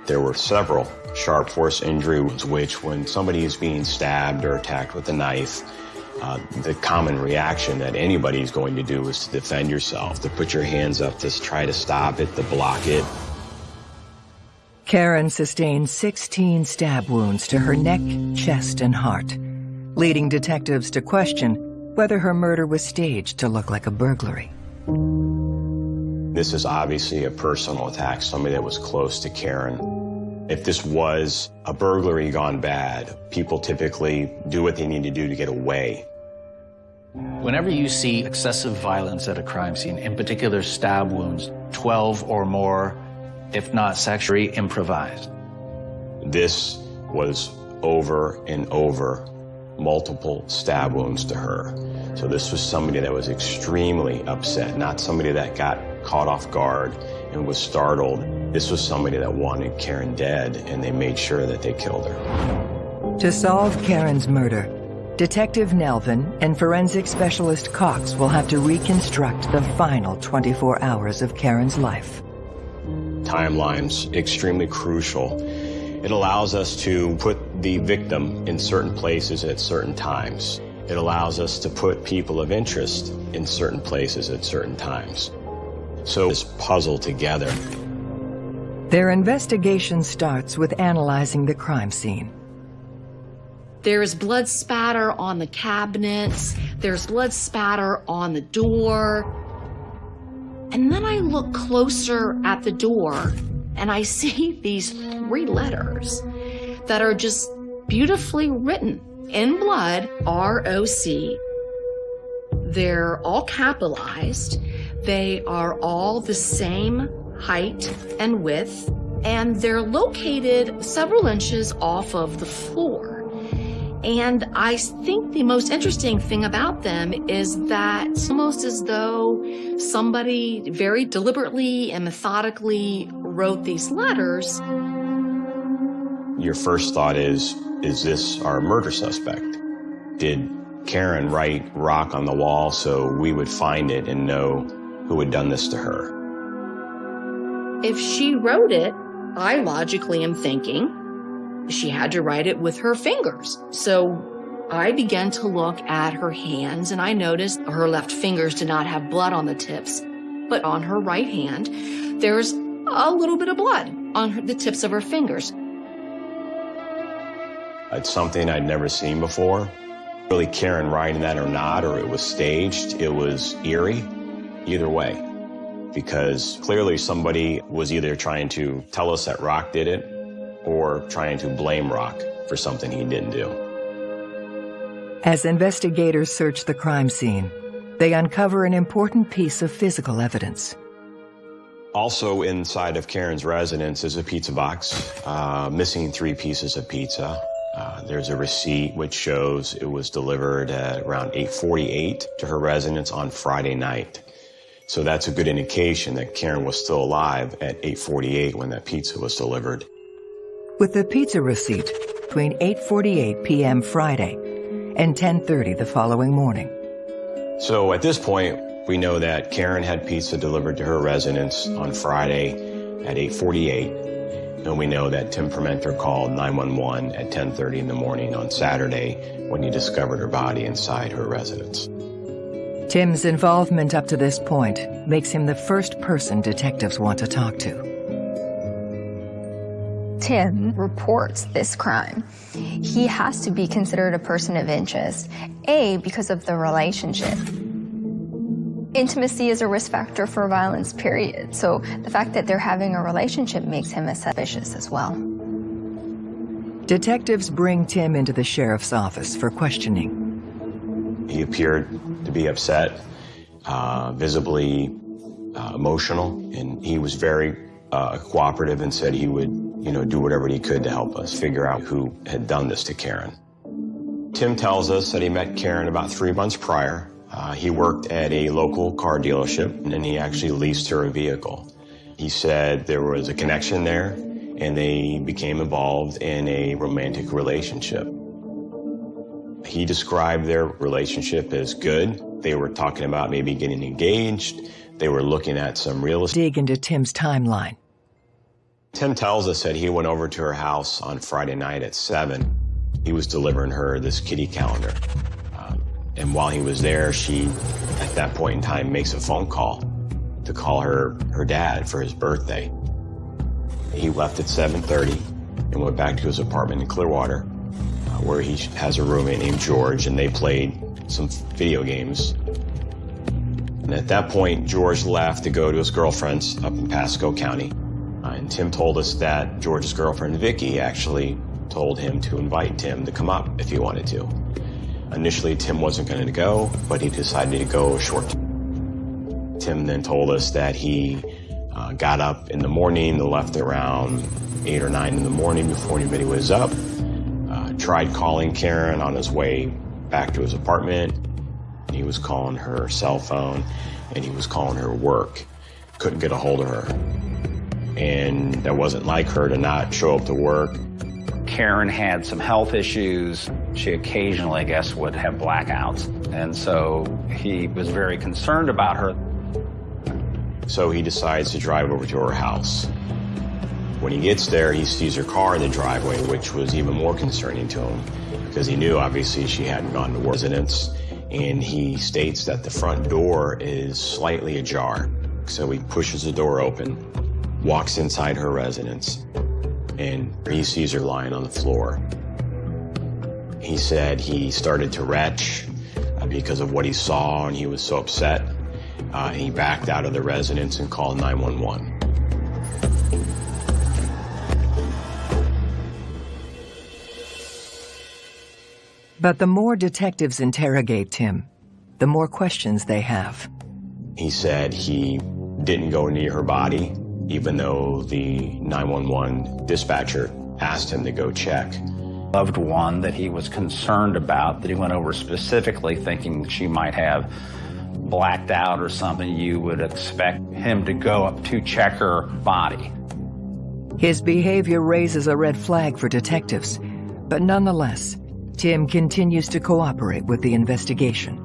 There were several sharp force injuries, which when somebody is being stabbed or attacked with a knife, uh, the common reaction that anybody is going to do is to defend yourself, to put your hands up, to try to stop it, to block it. Karen sustained 16 stab wounds to her neck, chest, and heart, leading detectives to question whether her murder was staged to look like a burglary. This is obviously a personal attack, somebody that was close to Karen. If this was a burglary gone bad, people typically do what they need to do to get away. Whenever you see excessive violence at a crime scene, in particular stab wounds, 12 or more, if not sexually improvised. This was over and over multiple stab wounds to her. So this was somebody that was extremely upset, not somebody that got caught off guard and was startled. This was somebody that wanted Karen dead, and they made sure that they killed her. To solve Karen's murder, Detective Nelvin and forensic specialist Cox will have to reconstruct the final 24 hours of Karen's life. Timeline's extremely crucial. It allows us to put the victim in certain places at certain times. It allows us to put people of interest in certain places at certain times. So this puzzle together. Their investigation starts with analyzing the crime scene. There's blood spatter on the cabinets. There's blood spatter on the door. And then I look closer at the door and I see these three letters that are just beautifully written in blood, R-O-C. They're all capitalized. They are all the same height and width, and they're located several inches off of the floor. And I think the most interesting thing about them is that almost as though somebody very deliberately and methodically wrote these letters. Your first thought is, is this our murder suspect? Did Karen write rock on the wall so we would find it and know who had done this to her? If she wrote it, I logically am thinking she had to write it with her fingers. So I began to look at her hands and I noticed her left fingers did not have blood on the tips, but on her right hand, there's a little bit of blood on the tips of her fingers. It's something I'd never seen before. Really Karen writing that or not, or it was staged, it was eerie, either way. Because clearly somebody was either trying to tell us that Rock did it, or trying to blame Rock for something he didn't do. As investigators search the crime scene, they uncover an important piece of physical evidence. Also inside of Karen's residence is a pizza box, uh, missing three pieces of pizza. Uh, there's a receipt which shows it was delivered at around 8.48 to her residence on Friday night. So that's a good indication that Karen was still alive at 8.48 when that pizza was delivered. With the pizza receipt between 8.48 p.m. Friday and 10.30 the following morning. So at this point, we know that Karen had pizza delivered to her residence on Friday at 8.48 and we know that Tim Permenter called 911 at 10.30 in the morning on Saturday when he discovered her body inside her residence. Tim's involvement up to this point makes him the first person detectives want to talk to. Tim reports this crime. He has to be considered a person of interest. A, because of the relationship. Intimacy is a risk factor for violence, period. So the fact that they're having a relationship makes him a suspicious as well. Detectives bring Tim into the sheriff's office for questioning. He appeared to be upset, uh, visibly uh, emotional, and he was very uh, cooperative and said he would, you know, do whatever he could to help us figure out who had done this to Karen. Tim tells us that he met Karen about three months prior uh, he worked at a local car dealership and he actually leased her a vehicle. He said there was a connection there and they became involved in a romantic relationship. He described their relationship as good. They were talking about maybe getting engaged. They were looking at some real estate. Dig into Tim's timeline. Tim tells us that he went over to her house on Friday night at 7. He was delivering her this kitty calendar. And while he was there, she, at that point in time, makes a phone call to call her, her dad for his birthday. He left at 7.30 and went back to his apartment in Clearwater, uh, where he has a roommate named George, and they played some video games. And at that point, George left to go to his girlfriend's up in Pasco County. Uh, and Tim told us that George's girlfriend, Vicky, actually told him to invite Tim to come up if he wanted to. Initially, Tim wasn't going to go, but he decided to go short. Tim then told us that he uh, got up in the morning, left around 8 or 9 in the morning before anybody was up, uh, tried calling Karen on his way back to his apartment. He was calling her cell phone, and he was calling her work. Couldn't get a hold of her. and that wasn't like her to not show up to work. Karen had some health issues. She occasionally, I guess, would have blackouts. And so he was very concerned about her. So he decides to drive over to her house. When he gets there, he sees her car in the driveway, which was even more concerning to him because he knew obviously she hadn't gone to residence. And he states that the front door is slightly ajar. So he pushes the door open, walks inside her residence, and he sees her lying on the floor. He said he started to retch uh, because of what he saw and he was so upset. Uh, he backed out of the residence and called 911. But the more detectives interrogate Tim, the more questions they have. He said he didn't go near her body, even though the 911 dispatcher asked him to go check. Loved one that he was concerned about, that he went over specifically thinking she might have blacked out or something, you would expect him to go up to check her body. His behavior raises a red flag for detectives, but nonetheless, Tim continues to cooperate with the investigation.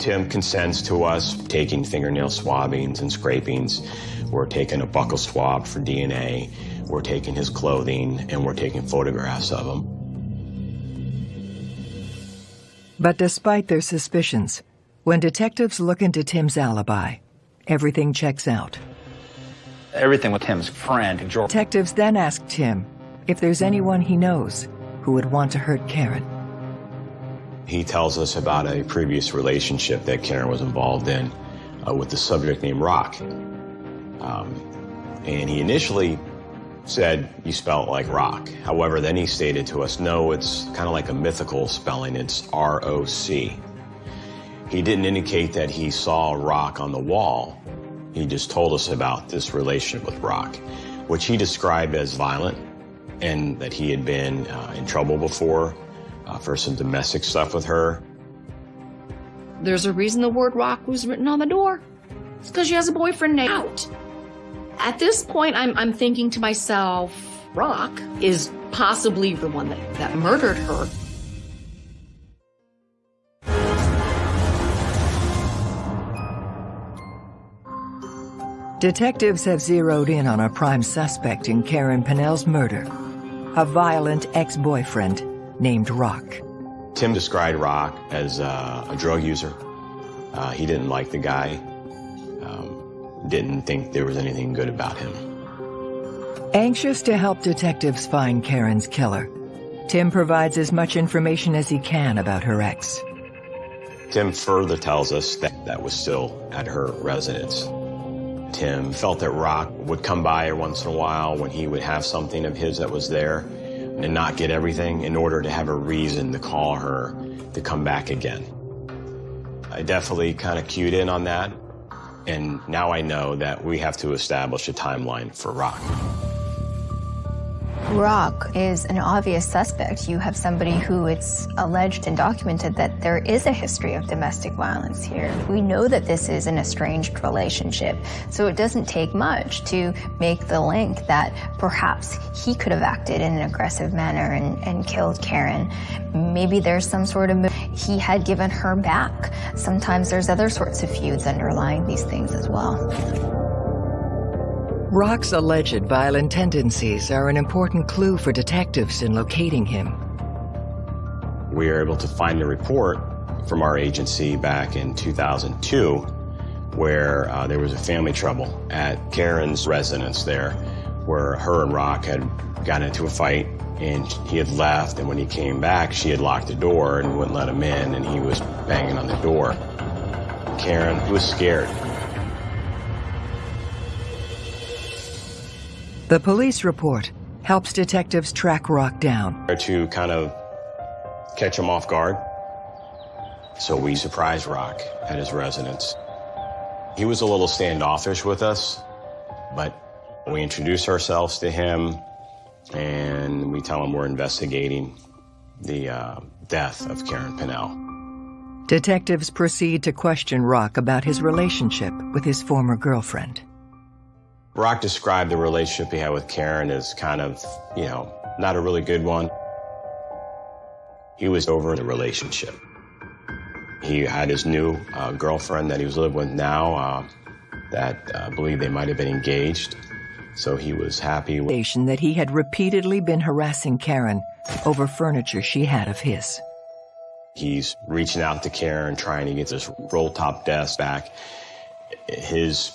Tim consents to us taking fingernail swabbings and scrapings. We're taking a buccal swab for DNA. We're taking his clothing and we're taking photographs of him. But despite their suspicions, when detectives look into Tim's alibi, everything checks out. Everything with Tim's friend, George. Detectives then ask Tim if there's anyone he knows who would want to hurt Karen. He tells us about a previous relationship that Karen was involved in uh, with the subject named Rock. Um, and he initially said you spell it like rock. However, then he stated to us, no, it's kind of like a mythical spelling. It's R-O-C. He didn't indicate that he saw rock on the wall. He just told us about this relationship with Rock, which he described as violent and that he had been uh, in trouble before uh, for some domestic stuff with her. There's a reason the word rock was written on the door. It's because she has a boyfriend named out. At this point, I'm, I'm thinking to myself, Rock is possibly the one that, that murdered her. Detectives have zeroed in on a prime suspect in Karen Pennell's murder, a violent ex-boyfriend named Rock. Tim described Rock as uh, a drug user. Uh, he didn't like the guy, didn't think there was anything good about him. Anxious to help detectives find Karen's killer, Tim provides as much information as he can about her ex. Tim further tells us that that was still at her residence. Tim felt that Rock would come by once in a while when he would have something of his that was there and not get everything in order to have a reason to call her to come back again. I definitely kind of cued in on that, and now I know that we have to establish a timeline for Rock. Rock is an obvious suspect. You have somebody who it's alleged and documented that there is a history of domestic violence here. We know that this is an estranged relationship, so it doesn't take much to make the link that perhaps he could have acted in an aggressive manner and, and killed Karen. Maybe there's some sort of he had given her back. Sometimes there's other sorts of feuds underlying these things as well. Rock's alleged violent tendencies are an important clue for detectives in locating him. We were able to find a report from our agency back in 2002 where uh, there was a family trouble at Karen's residence there where her and Rock had gotten into a fight and he had left and when he came back she had locked the door and wouldn't let him in and he was banging on the door. Karen was scared. The police report helps detectives track Rock down. To kind of catch him off guard. So we surprised Rock at his residence. He was a little standoffish with us, but we introduce ourselves to him and we tell him we're investigating the uh, death of Karen Pennell. Detectives proceed to question Rock about his relationship with his former girlfriend. Rock described the relationship he had with Karen as kind of, you know, not a really good one. He was over the relationship. He had his new uh, girlfriend that he was living with now uh, that uh, believed they might have been engaged. So he was happy. With that he had repeatedly been harassing Karen over furniture she had of his. He's reaching out to Karen, trying to get this roll top desk back. His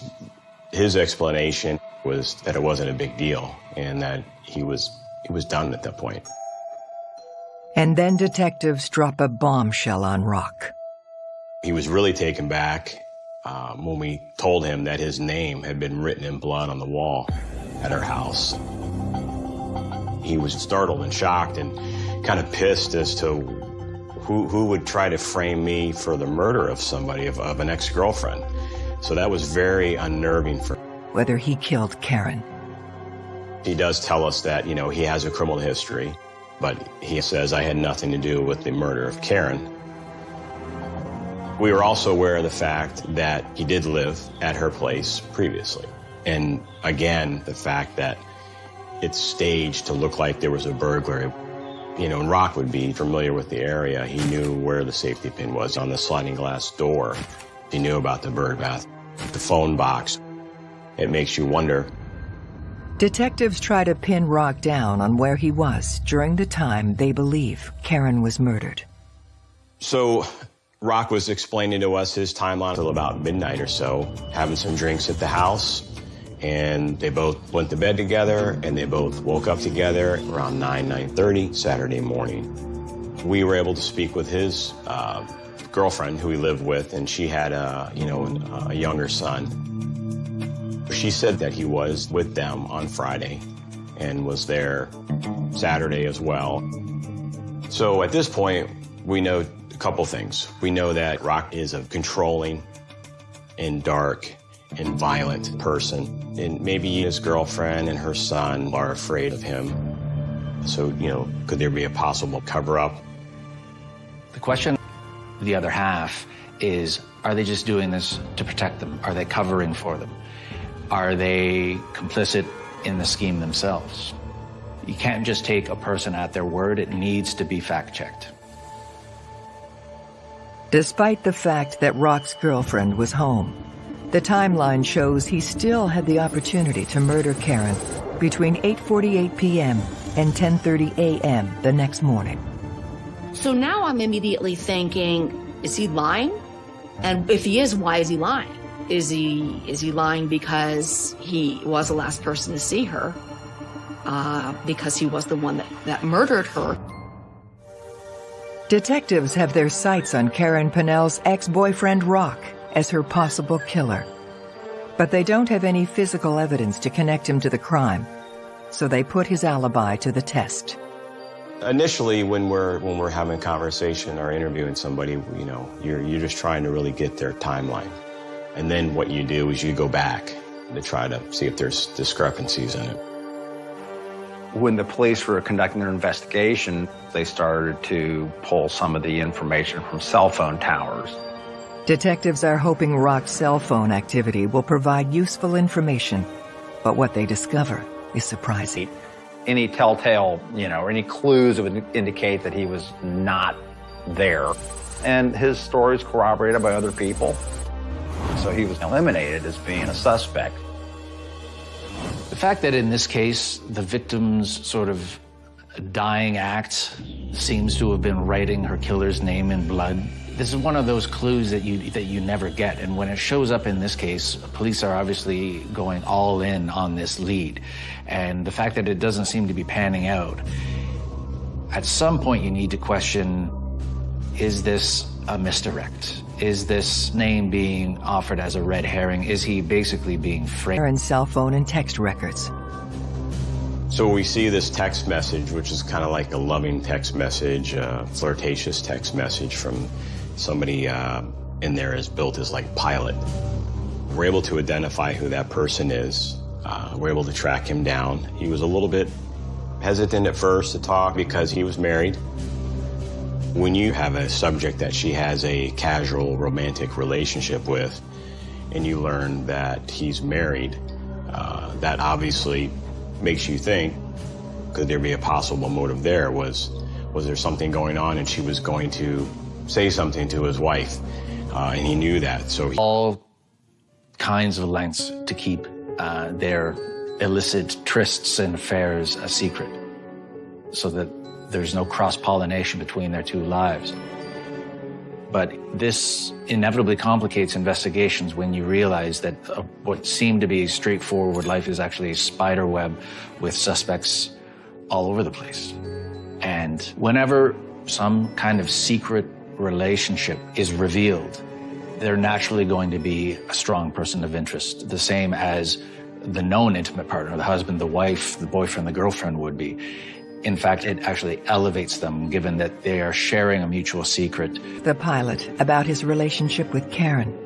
his explanation was that it wasn't a big deal and that he was he was done at that point. And then detectives drop a bombshell on Rock. He was really taken back um, when we told him that his name had been written in blood on the wall at our house. He was startled and shocked and kind of pissed as to who, who would try to frame me for the murder of somebody, of, of an ex-girlfriend. So that was very unnerving for Whether he killed Karen. He does tell us that, you know, he has a criminal history, but he says, I had nothing to do with the murder of Karen. We were also aware of the fact that he did live at her place previously. And again, the fact that it's staged to look like there was a burglary. You know, and Rock would be familiar with the area. He knew where the safety pin was on the sliding glass door. He knew about the bird bath, the phone box. It makes you wonder. Detectives try to pin Rock down on where he was during the time they believe Karen was murdered. So Rock was explaining to us his timeline until about midnight or so, having some drinks at the house, and they both went to bed together and they both woke up together around 9 9.30 saturday morning we were able to speak with his uh, girlfriend who he lived with and she had a you know a younger son she said that he was with them on friday and was there saturday as well so at this point we know a couple things we know that rock is a controlling and dark and violent person. And maybe his girlfriend and her son are afraid of him. So, you know, could there be a possible cover up? The question, the other half, is are they just doing this to protect them? Are they covering for them? Are they complicit in the scheme themselves? You can't just take a person at their word, it needs to be fact checked. Despite the fact that Rock's girlfriend was home, the timeline shows he still had the opportunity to murder Karen between 8.48 p.m. and 10.30 a.m. the next morning. So now I'm immediately thinking, is he lying? And if he is, why is he lying? Is he is he lying because he was the last person to see her? Uh, because he was the one that, that murdered her? Detectives have their sights on Karen Pennell's ex-boyfriend Rock as her possible killer. But they don't have any physical evidence to connect him to the crime, so they put his alibi to the test. Initially, when we're when we're having a conversation or interviewing somebody, you know, you're you're just trying to really get their timeline, and then what you do is you go back to try to see if there's discrepancies in it. When the police were conducting their investigation, they started to pull some of the information from cell phone towers. Detectives are hoping Rock's cell phone activity will provide useful information, but what they discover is surprising. Any telltale, you know, any clues that would indicate that he was not there. And his story is corroborated by other people. So he was eliminated as being a suspect. The fact that in this case, the victim's sort of dying act seems to have been writing her killer's name in blood this is one of those clues that you that you never get, and when it shows up in this case, police are obviously going all in on this lead, and the fact that it doesn't seem to be panning out. At some point, you need to question: Is this a misdirect? Is this name being offered as a red herring? Is he basically being framed? Aaron's cell phone and text records. So we see this text message, which is kind of like a loving text message, a flirtatious text message from somebody uh, in there is built as like pilot. We're able to identify who that person is. Uh, we're able to track him down. He was a little bit hesitant at first to talk because he was married. When you have a subject that she has a casual romantic relationship with, and you learn that he's married, Uh, that obviously makes you think, could there be a possible motive there? Was, was there something going on and she was going to say something to his wife? Uh, and he knew that, so he... All kinds of lengths to keep uh, their illicit trysts and affairs a secret so that there's no cross-pollination between their two lives. But this inevitably complicates investigations when you realize that uh, what seemed to be straightforward life is actually a spider web with suspects all over the place. And whenever some kind of secret relationship is revealed, they're naturally going to be a strong person of interest, the same as the known intimate partner, the husband, the wife, the boyfriend, the girlfriend would be. In fact, it actually elevates them given that they are sharing a mutual secret. The pilot about his relationship with Karen.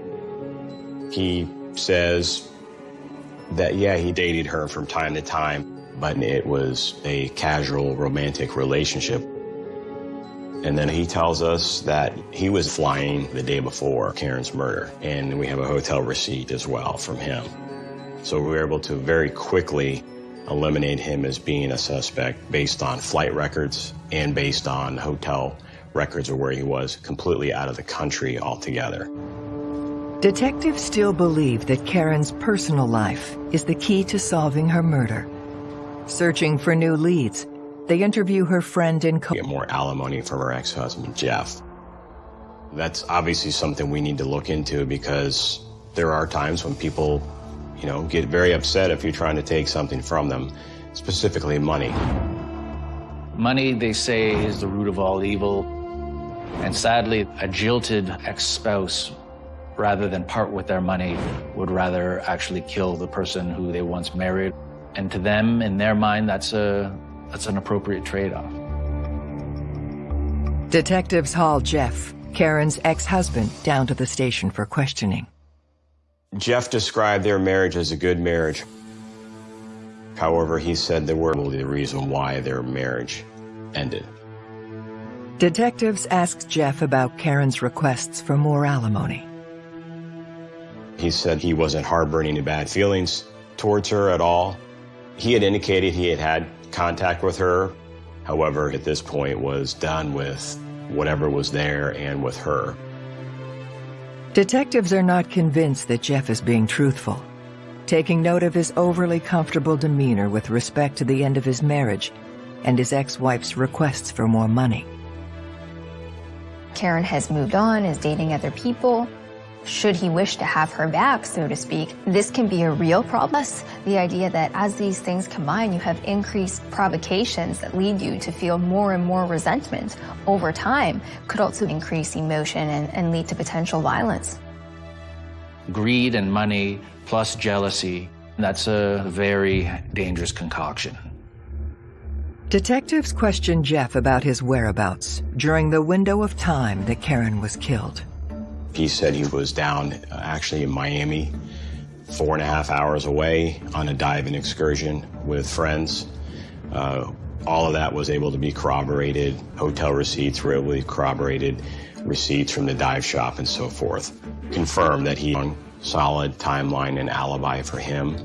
He says that, yeah, he dated her from time to time, but it was a casual romantic relationship. And then he tells us that he was flying the day before Karen's murder, and we have a hotel receipt as well from him. So we were able to very quickly eliminate him as being a suspect based on flight records and based on hotel records of where he was completely out of the country altogether. Detectives still believe that Karen's personal life is the key to solving her murder. Searching for new leads, they interview her friend and co- Get more alimony from her ex-husband, Jeff. That's obviously something we need to look into because there are times when people you know, get very upset if you're trying to take something from them, specifically money. Money, they say, is the root of all evil. And sadly, a jilted ex-spouse, rather than part with their money, would rather actually kill the person who they once married. And to them, in their mind, that's a that's an appropriate trade-off. Detectives haul Jeff, Karen's ex-husband, down to the station for questioning. Jeff described their marriage as a good marriage. However, he said there were the reason why their marriage ended. Detectives asked Jeff about Karen's requests for more alimony. He said he wasn't harboring any bad feelings towards her at all. He had indicated he had had contact with her. However, at this point was done with whatever was there and with her. Detectives are not convinced that Jeff is being truthful. Taking note of his overly comfortable demeanor with respect to the end of his marriage and his ex-wife's requests for more money. Karen has moved on, is dating other people. Should he wish to have her back, so to speak, this can be a real problem. The idea that as these things combine, you have increased provocations that lead you to feel more and more resentment over time could also increase emotion and, and lead to potential violence. Greed and money plus jealousy, that's a very dangerous concoction. Detectives question Jeff about his whereabouts during the window of time that Karen was killed. He said he was down uh, actually in Miami, four and a half hours away on a diving excursion with friends. Uh, all of that was able to be corroborated. Hotel receipts were able to be corroborated, receipts from the dive shop and so forth. Confirmed that he on solid timeline and alibi for him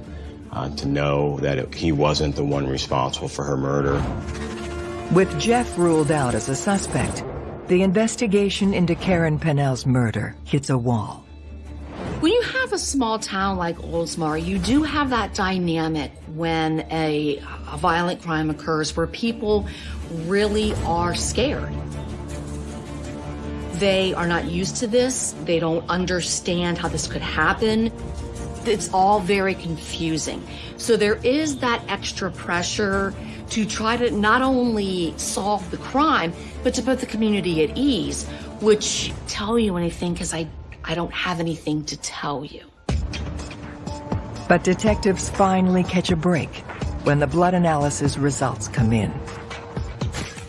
uh, to know that he wasn't the one responsible for her murder. With Jeff ruled out as a suspect, the investigation into Karen Pennell's murder hits a wall. When you have a small town like Oldsmar, you do have that dynamic when a, a violent crime occurs where people really are scared. They are not used to this. They don't understand how this could happen. It's all very confusing. So there is that extra pressure to try to not only solve the crime, but to put the community at ease, which tell you anything because I, I don't have anything to tell you. But detectives finally catch a break when the blood analysis results come in.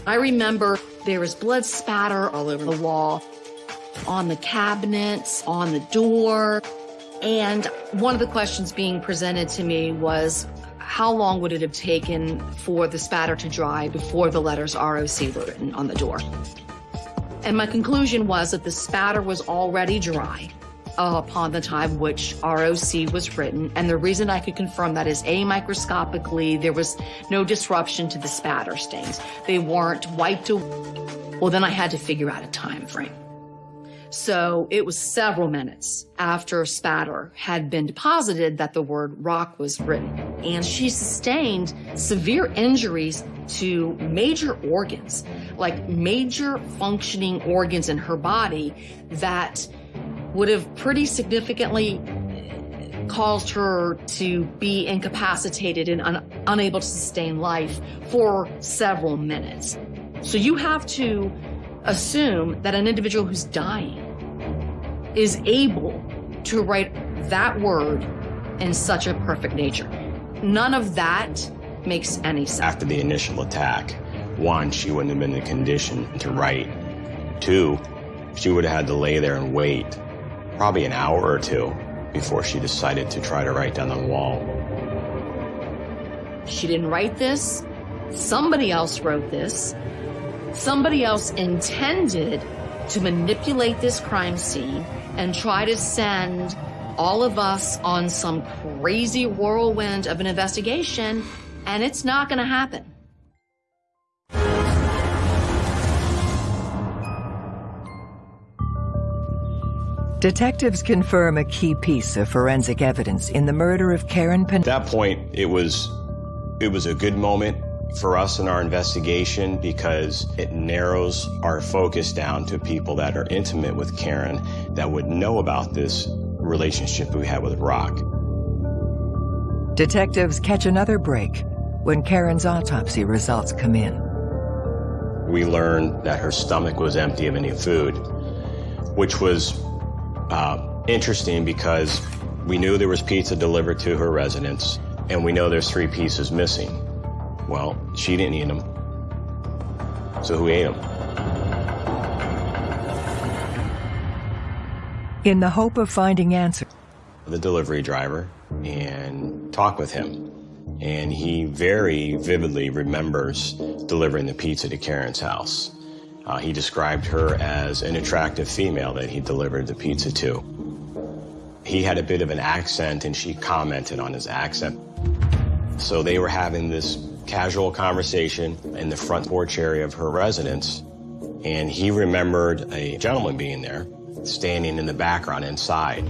I remember there was blood spatter all over the wall, on the cabinets, on the door. And one of the questions being presented to me was, how long would it have taken for the spatter to dry before the letters ROC were written on the door? And my conclusion was that the spatter was already dry uh, upon the time which ROC was written. And the reason I could confirm that is A, microscopically, there was no disruption to the spatter stains. They weren't wiped away. Well, then I had to figure out a time frame. So it was several minutes after spatter had been deposited that the word rock was written. And she sustained severe injuries to major organs, like major functioning organs in her body that would have pretty significantly uh, caused her to be incapacitated and un unable to sustain life for several minutes. So you have to assume that an individual who's dying is able to write that word in such a perfect nature. None of that makes any sense. After the initial attack, one, she wouldn't have been in condition to write. Two, she would have had to lay there and wait probably an hour or two before she decided to try to write down the wall. She didn't write this. Somebody else wrote this. Somebody else intended to manipulate this crime scene and try to send all of us on some crazy whirlwind of an investigation, and it's not going to happen. Detectives confirm a key piece of forensic evidence in the murder of Karen Pen- At that point, it was it was a good moment for us in our investigation because it narrows our focus down to people that are intimate with Karen that would know about this relationship we had with Rock. Detectives catch another break when Karen's autopsy results come in. We learned that her stomach was empty of any food, which was uh, interesting because we knew there was pizza delivered to her residence, and we know there's three pieces missing. Well, she didn't eat them. So who ate them? In the hope of finding answers, The delivery driver and talk with him. And he very vividly remembers delivering the pizza to Karen's house. Uh, he described her as an attractive female that he delivered the pizza to. He had a bit of an accent and she commented on his accent. So they were having this casual conversation in the front porch area of her residence, and he remembered a gentleman being there, standing in the background inside.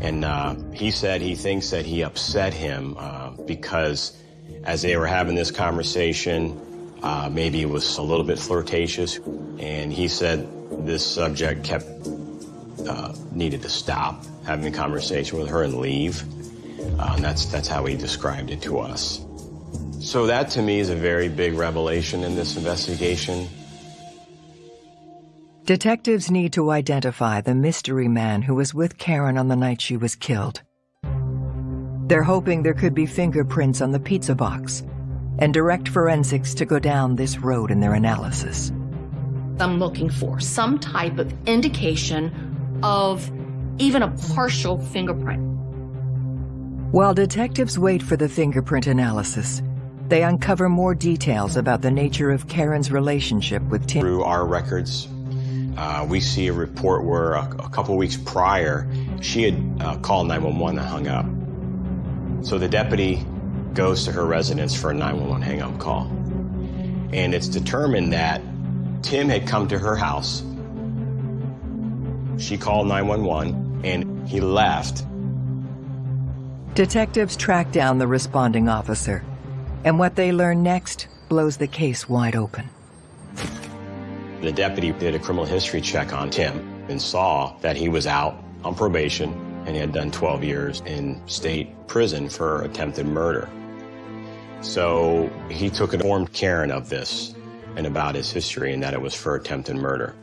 And uh, he said he thinks that he upset him uh, because as they were having this conversation, uh, maybe it was a little bit flirtatious, and he said this subject kept uh, needed to stop having a conversation with her and leave. Uh, and that's that's how he described it to us. So that to me is a very big revelation in this investigation. detectives need to identify the mystery man who was with Karen on the night she was killed. They're hoping there could be fingerprints on the pizza box and direct forensics to go down this road in their analysis. I'm looking for some type of indication of even a partial fingerprint. While detectives wait for the fingerprint analysis, they uncover more details about the nature of Karen's relationship with Tim. Through our records, uh, we see a report where a, a couple weeks prior, she had uh, called 911 and hung up. So the deputy goes to her residence for a 911 hang-up call. And it's determined that Tim had come to her house. She called 911 and he left. Detectives track down the responding officer, and what they learn next blows the case wide open. The deputy did a criminal history check on Tim and saw that he was out on probation and he had done 12 years in state prison for attempted murder. So he took and informed Karen of this and about his history and that it was for attempted murder.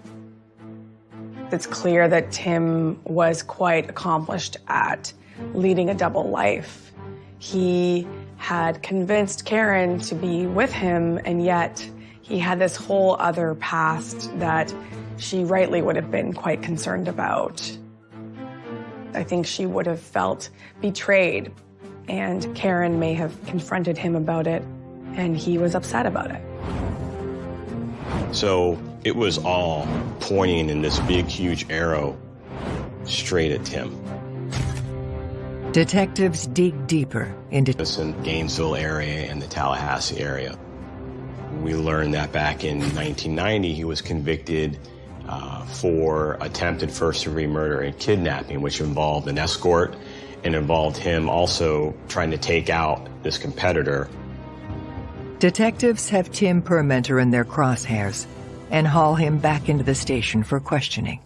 It's clear that Tim was quite accomplished at leading a double life. He had convinced Karen to be with him, and yet he had this whole other past that she rightly would have been quite concerned about. I think she would have felt betrayed, and Karen may have confronted him about it, and he was upset about it. So it was all pointing in this big, huge arrow straight at Tim. Detectives dig deeper into in Gainesville area and the Tallahassee area. We learned that back in 1990 he was convicted uh, for attempted first degree murder and kidnapping, which involved an escort and involved him also trying to take out this competitor. Detectives have Tim Permenter in their crosshairs and haul him back into the station for questioning.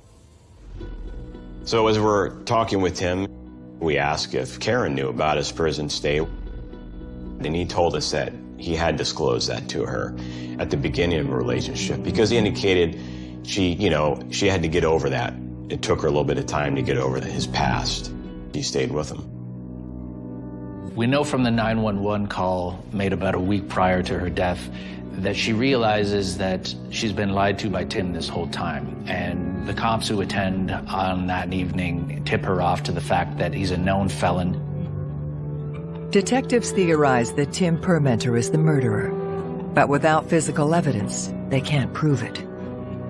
So as we're talking with him, we asked if Karen knew about his prison stay. And he told us that he had disclosed that to her at the beginning of the relationship because he indicated she, you know, she had to get over that. It took her a little bit of time to get over his past. He stayed with him. We know from the 911 call made about a week prior to her death that she realizes that she's been lied to by Tim this whole time. And the cops who attend on that evening tip her off to the fact that he's a known felon. Detectives theorize that Tim Permenter is the murderer, but without physical evidence, they can't prove it.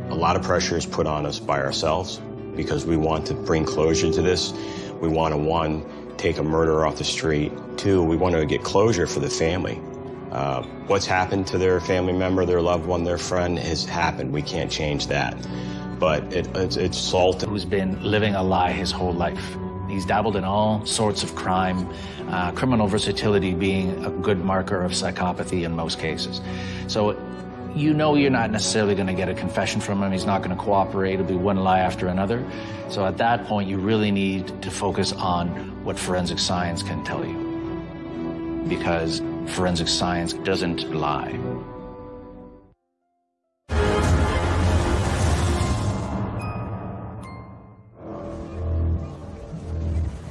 A lot of pressure is put on us by ourselves because we want to bring closure to this. We want to, one, take a murderer off the street. Two, we want to get closure for the family. Uh, what's happened to their family member, their loved one, their friend has happened. We can't change that. But it, it's, it's Salt. Who's been living a lie his whole life. He's dabbled in all sorts of crime, uh, criminal versatility being a good marker of psychopathy in most cases. So you know you're not necessarily going to get a confession from him. He's not going to cooperate. It'll be one lie after another. So at that point, you really need to focus on what forensic science can tell you. Because forensic science doesn't lie.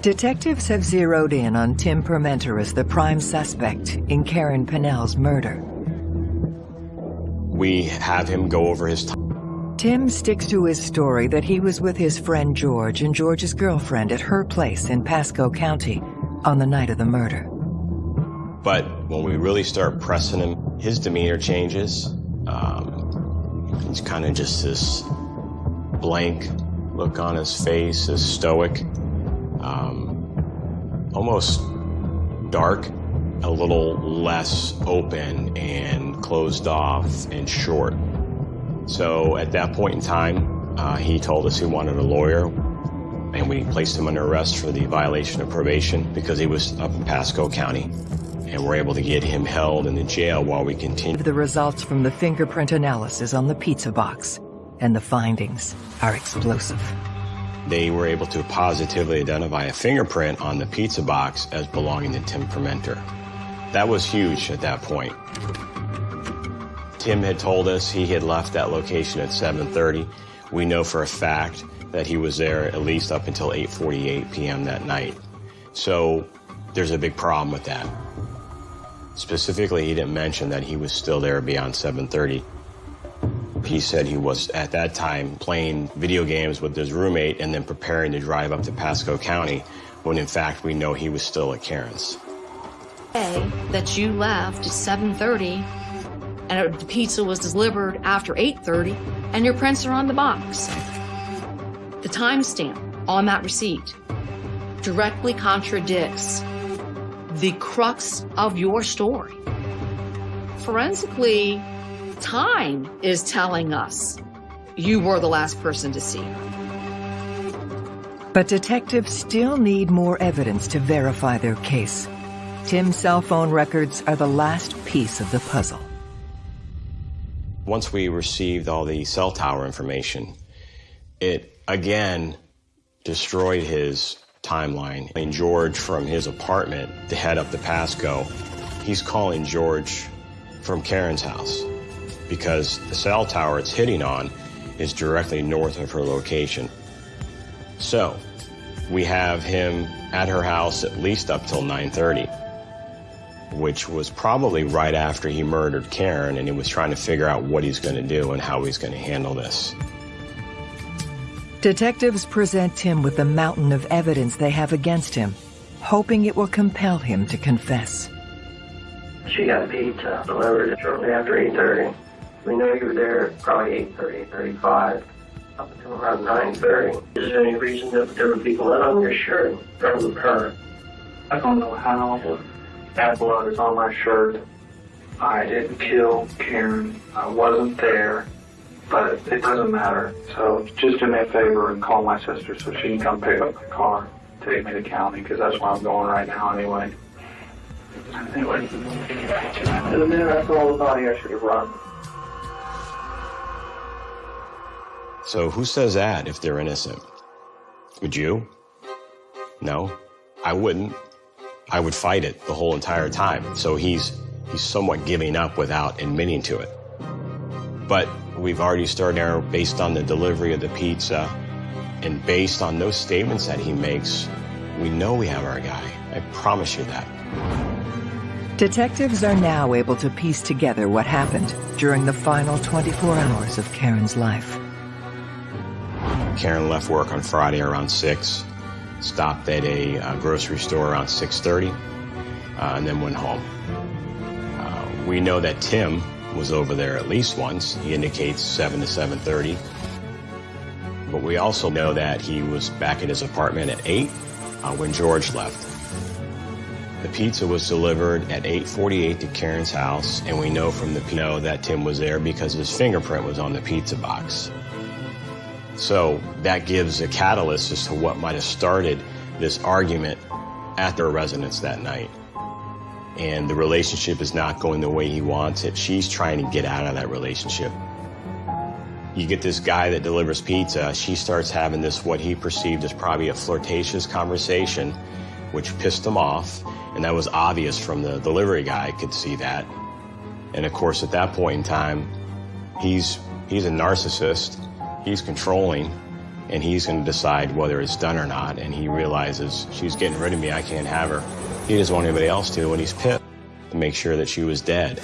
Detectives have zeroed in on Tim Permenter as the prime suspect in Karen Pennell's murder. We have him go over his time. Tim sticks to his story that he was with his friend George and George's girlfriend at her place in Pasco County on the night of the murder. But when we really start pressing him, his demeanor changes. Um, he's kind of just this blank look on his face, as stoic, um, almost dark, a little less open and closed off and short. So at that point in time, uh, he told us he wanted a lawyer, and we placed him under arrest for the violation of probation because he was up in Pasco County. And we're able to get him held in the jail while we continue. The results from the fingerprint analysis on the pizza box, and the findings are explosive. They were able to positively identify a fingerprint on the pizza box as belonging to Tim Permenter. That was huge at that point. Tim had told us he had left that location at 7.30. We know for a fact that he was there at least up until 8.48 p.m. that night. So there's a big problem with that. Specifically, he didn't mention that he was still there beyond 7.30. He said he was, at that time, playing video games with his roommate and then preparing to drive up to Pasco County, when in fact we know he was still at Karen's. That you left at 7.30 and the pizza was delivered after 8.30 and your prints are on the box. The timestamp on that receipt directly contradicts the crux of your story. Forensically, time is telling us you were the last person to see her. But detectives still need more evidence to verify their case. Tim's cell phone records are the last piece of the puzzle. Once we received all the cell tower information, it again destroyed his timeline. And George from his apartment to head up to Pasco, he's calling George from Karen's house because the cell tower it's hitting on is directly north of her location. So we have him at her house at least up till 930 which was probably right after he murdered Karen and he was trying to figure out what he's going to do and how he's going to handle this. Detectives present Tim with the mountain of evidence they have against him, hoping it will compel him to confess. She got pizza delivered shortly after 8.30. We know you were there probably 8.30, 8.35. up until around 9.30. Is there any reason that there were people that on your shirt from her? I don't know how that blood is on my shirt. I didn't kill Karen. I wasn't there, but it doesn't matter. So just do me a favor and call my sister so she can come pick up the car, take me to county, because that's where I'm going right now anyway. Anyway. And the minute I saw the body, I should have run. So who says that if they're innocent? Would you? No, I wouldn't. I would fight it the whole entire time. So he's he's somewhat giving up without admitting to it. But we've already started there based on the delivery of the pizza and based on those statements that he makes, we know we have our guy. I promise you that. Detectives are now able to piece together what happened during the final 24 hours of Karen's life. Karen left work on Friday around 6, stopped at a uh, grocery store around 6.30, uh, and then went home. Uh, we know that Tim was over there at least once. He indicates 7 to 7.30. But we also know that he was back at his apartment at 8 uh, when George left. The pizza was delivered at 8.48 to Karen's house, and we know from the PO that Tim was there because his fingerprint was on the pizza box. So that gives a catalyst as to what might have started this argument at their residence that night. And the relationship is not going the way he wants it. She's trying to get out of that relationship. You get this guy that delivers pizza, she starts having this, what he perceived as probably a flirtatious conversation, which pissed him off. And that was obvious from the delivery guy, could see that. And of course, at that point in time, he's, he's a narcissist he's controlling and he's going to decide whether it's done or not. And he realizes she's getting rid of me. I can't have her. He doesn't want anybody else to, and he's pissed to make sure that she was dead.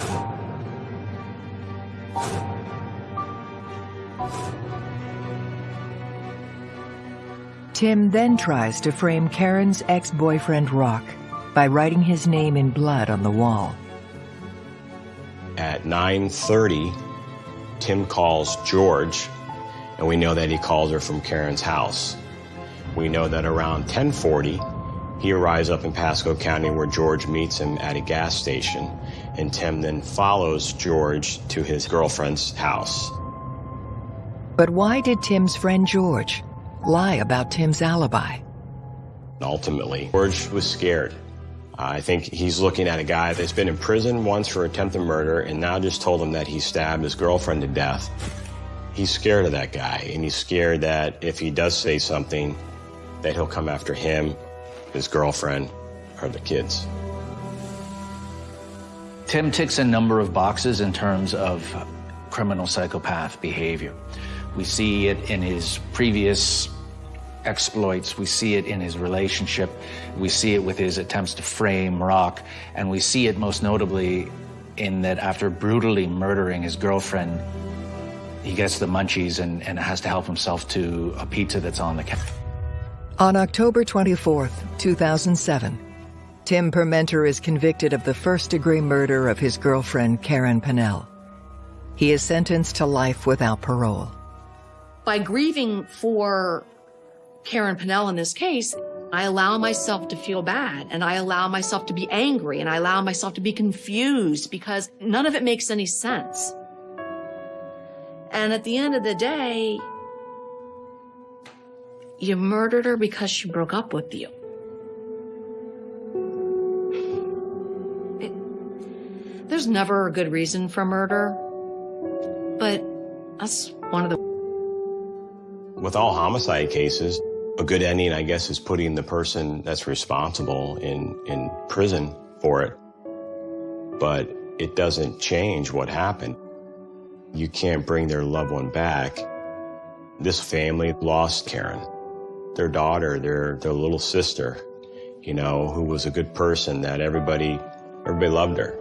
Tim then tries to frame Karen's ex-boyfriend Rock by writing his name in blood on the wall. At 9.30, Tim calls George and we know that he calls her from Karen's house. We know that around 1040, he arrives up in Pasco County where George meets him at a gas station, and Tim then follows George to his girlfriend's house. But why did Tim's friend George lie about Tim's alibi? Ultimately, George was scared. I think he's looking at a guy that's been in prison once for attempted murder and now just told him that he stabbed his girlfriend to death. He's scared of that guy, and he's scared that if he does say something, that he'll come after him, his girlfriend, or the kids. Tim ticks a number of boxes in terms of criminal psychopath behavior. We see it in his previous exploits, we see it in his relationship, we see it with his attempts to frame Rock, and we see it most notably in that after brutally murdering his girlfriend, he gets the munchies and, and has to help himself to a pizza that's on the counter. On October 24, 2007, Tim Permenter is convicted of the first-degree murder of his girlfriend, Karen Pennell. He is sentenced to life without parole. By grieving for Karen Pennell in this case, I allow myself to feel bad and I allow myself to be angry and I allow myself to be confused because none of it makes any sense. And at the end of the day, you murdered her because she broke up with you. There's never a good reason for murder, but that's one of the. With all homicide cases, a good ending, I guess, is putting the person that's responsible in, in prison for it. But it doesn't change what happened you can't bring their loved one back. This family lost Karen, their daughter, their, their little sister, you know, who was a good person that everybody, everybody loved her.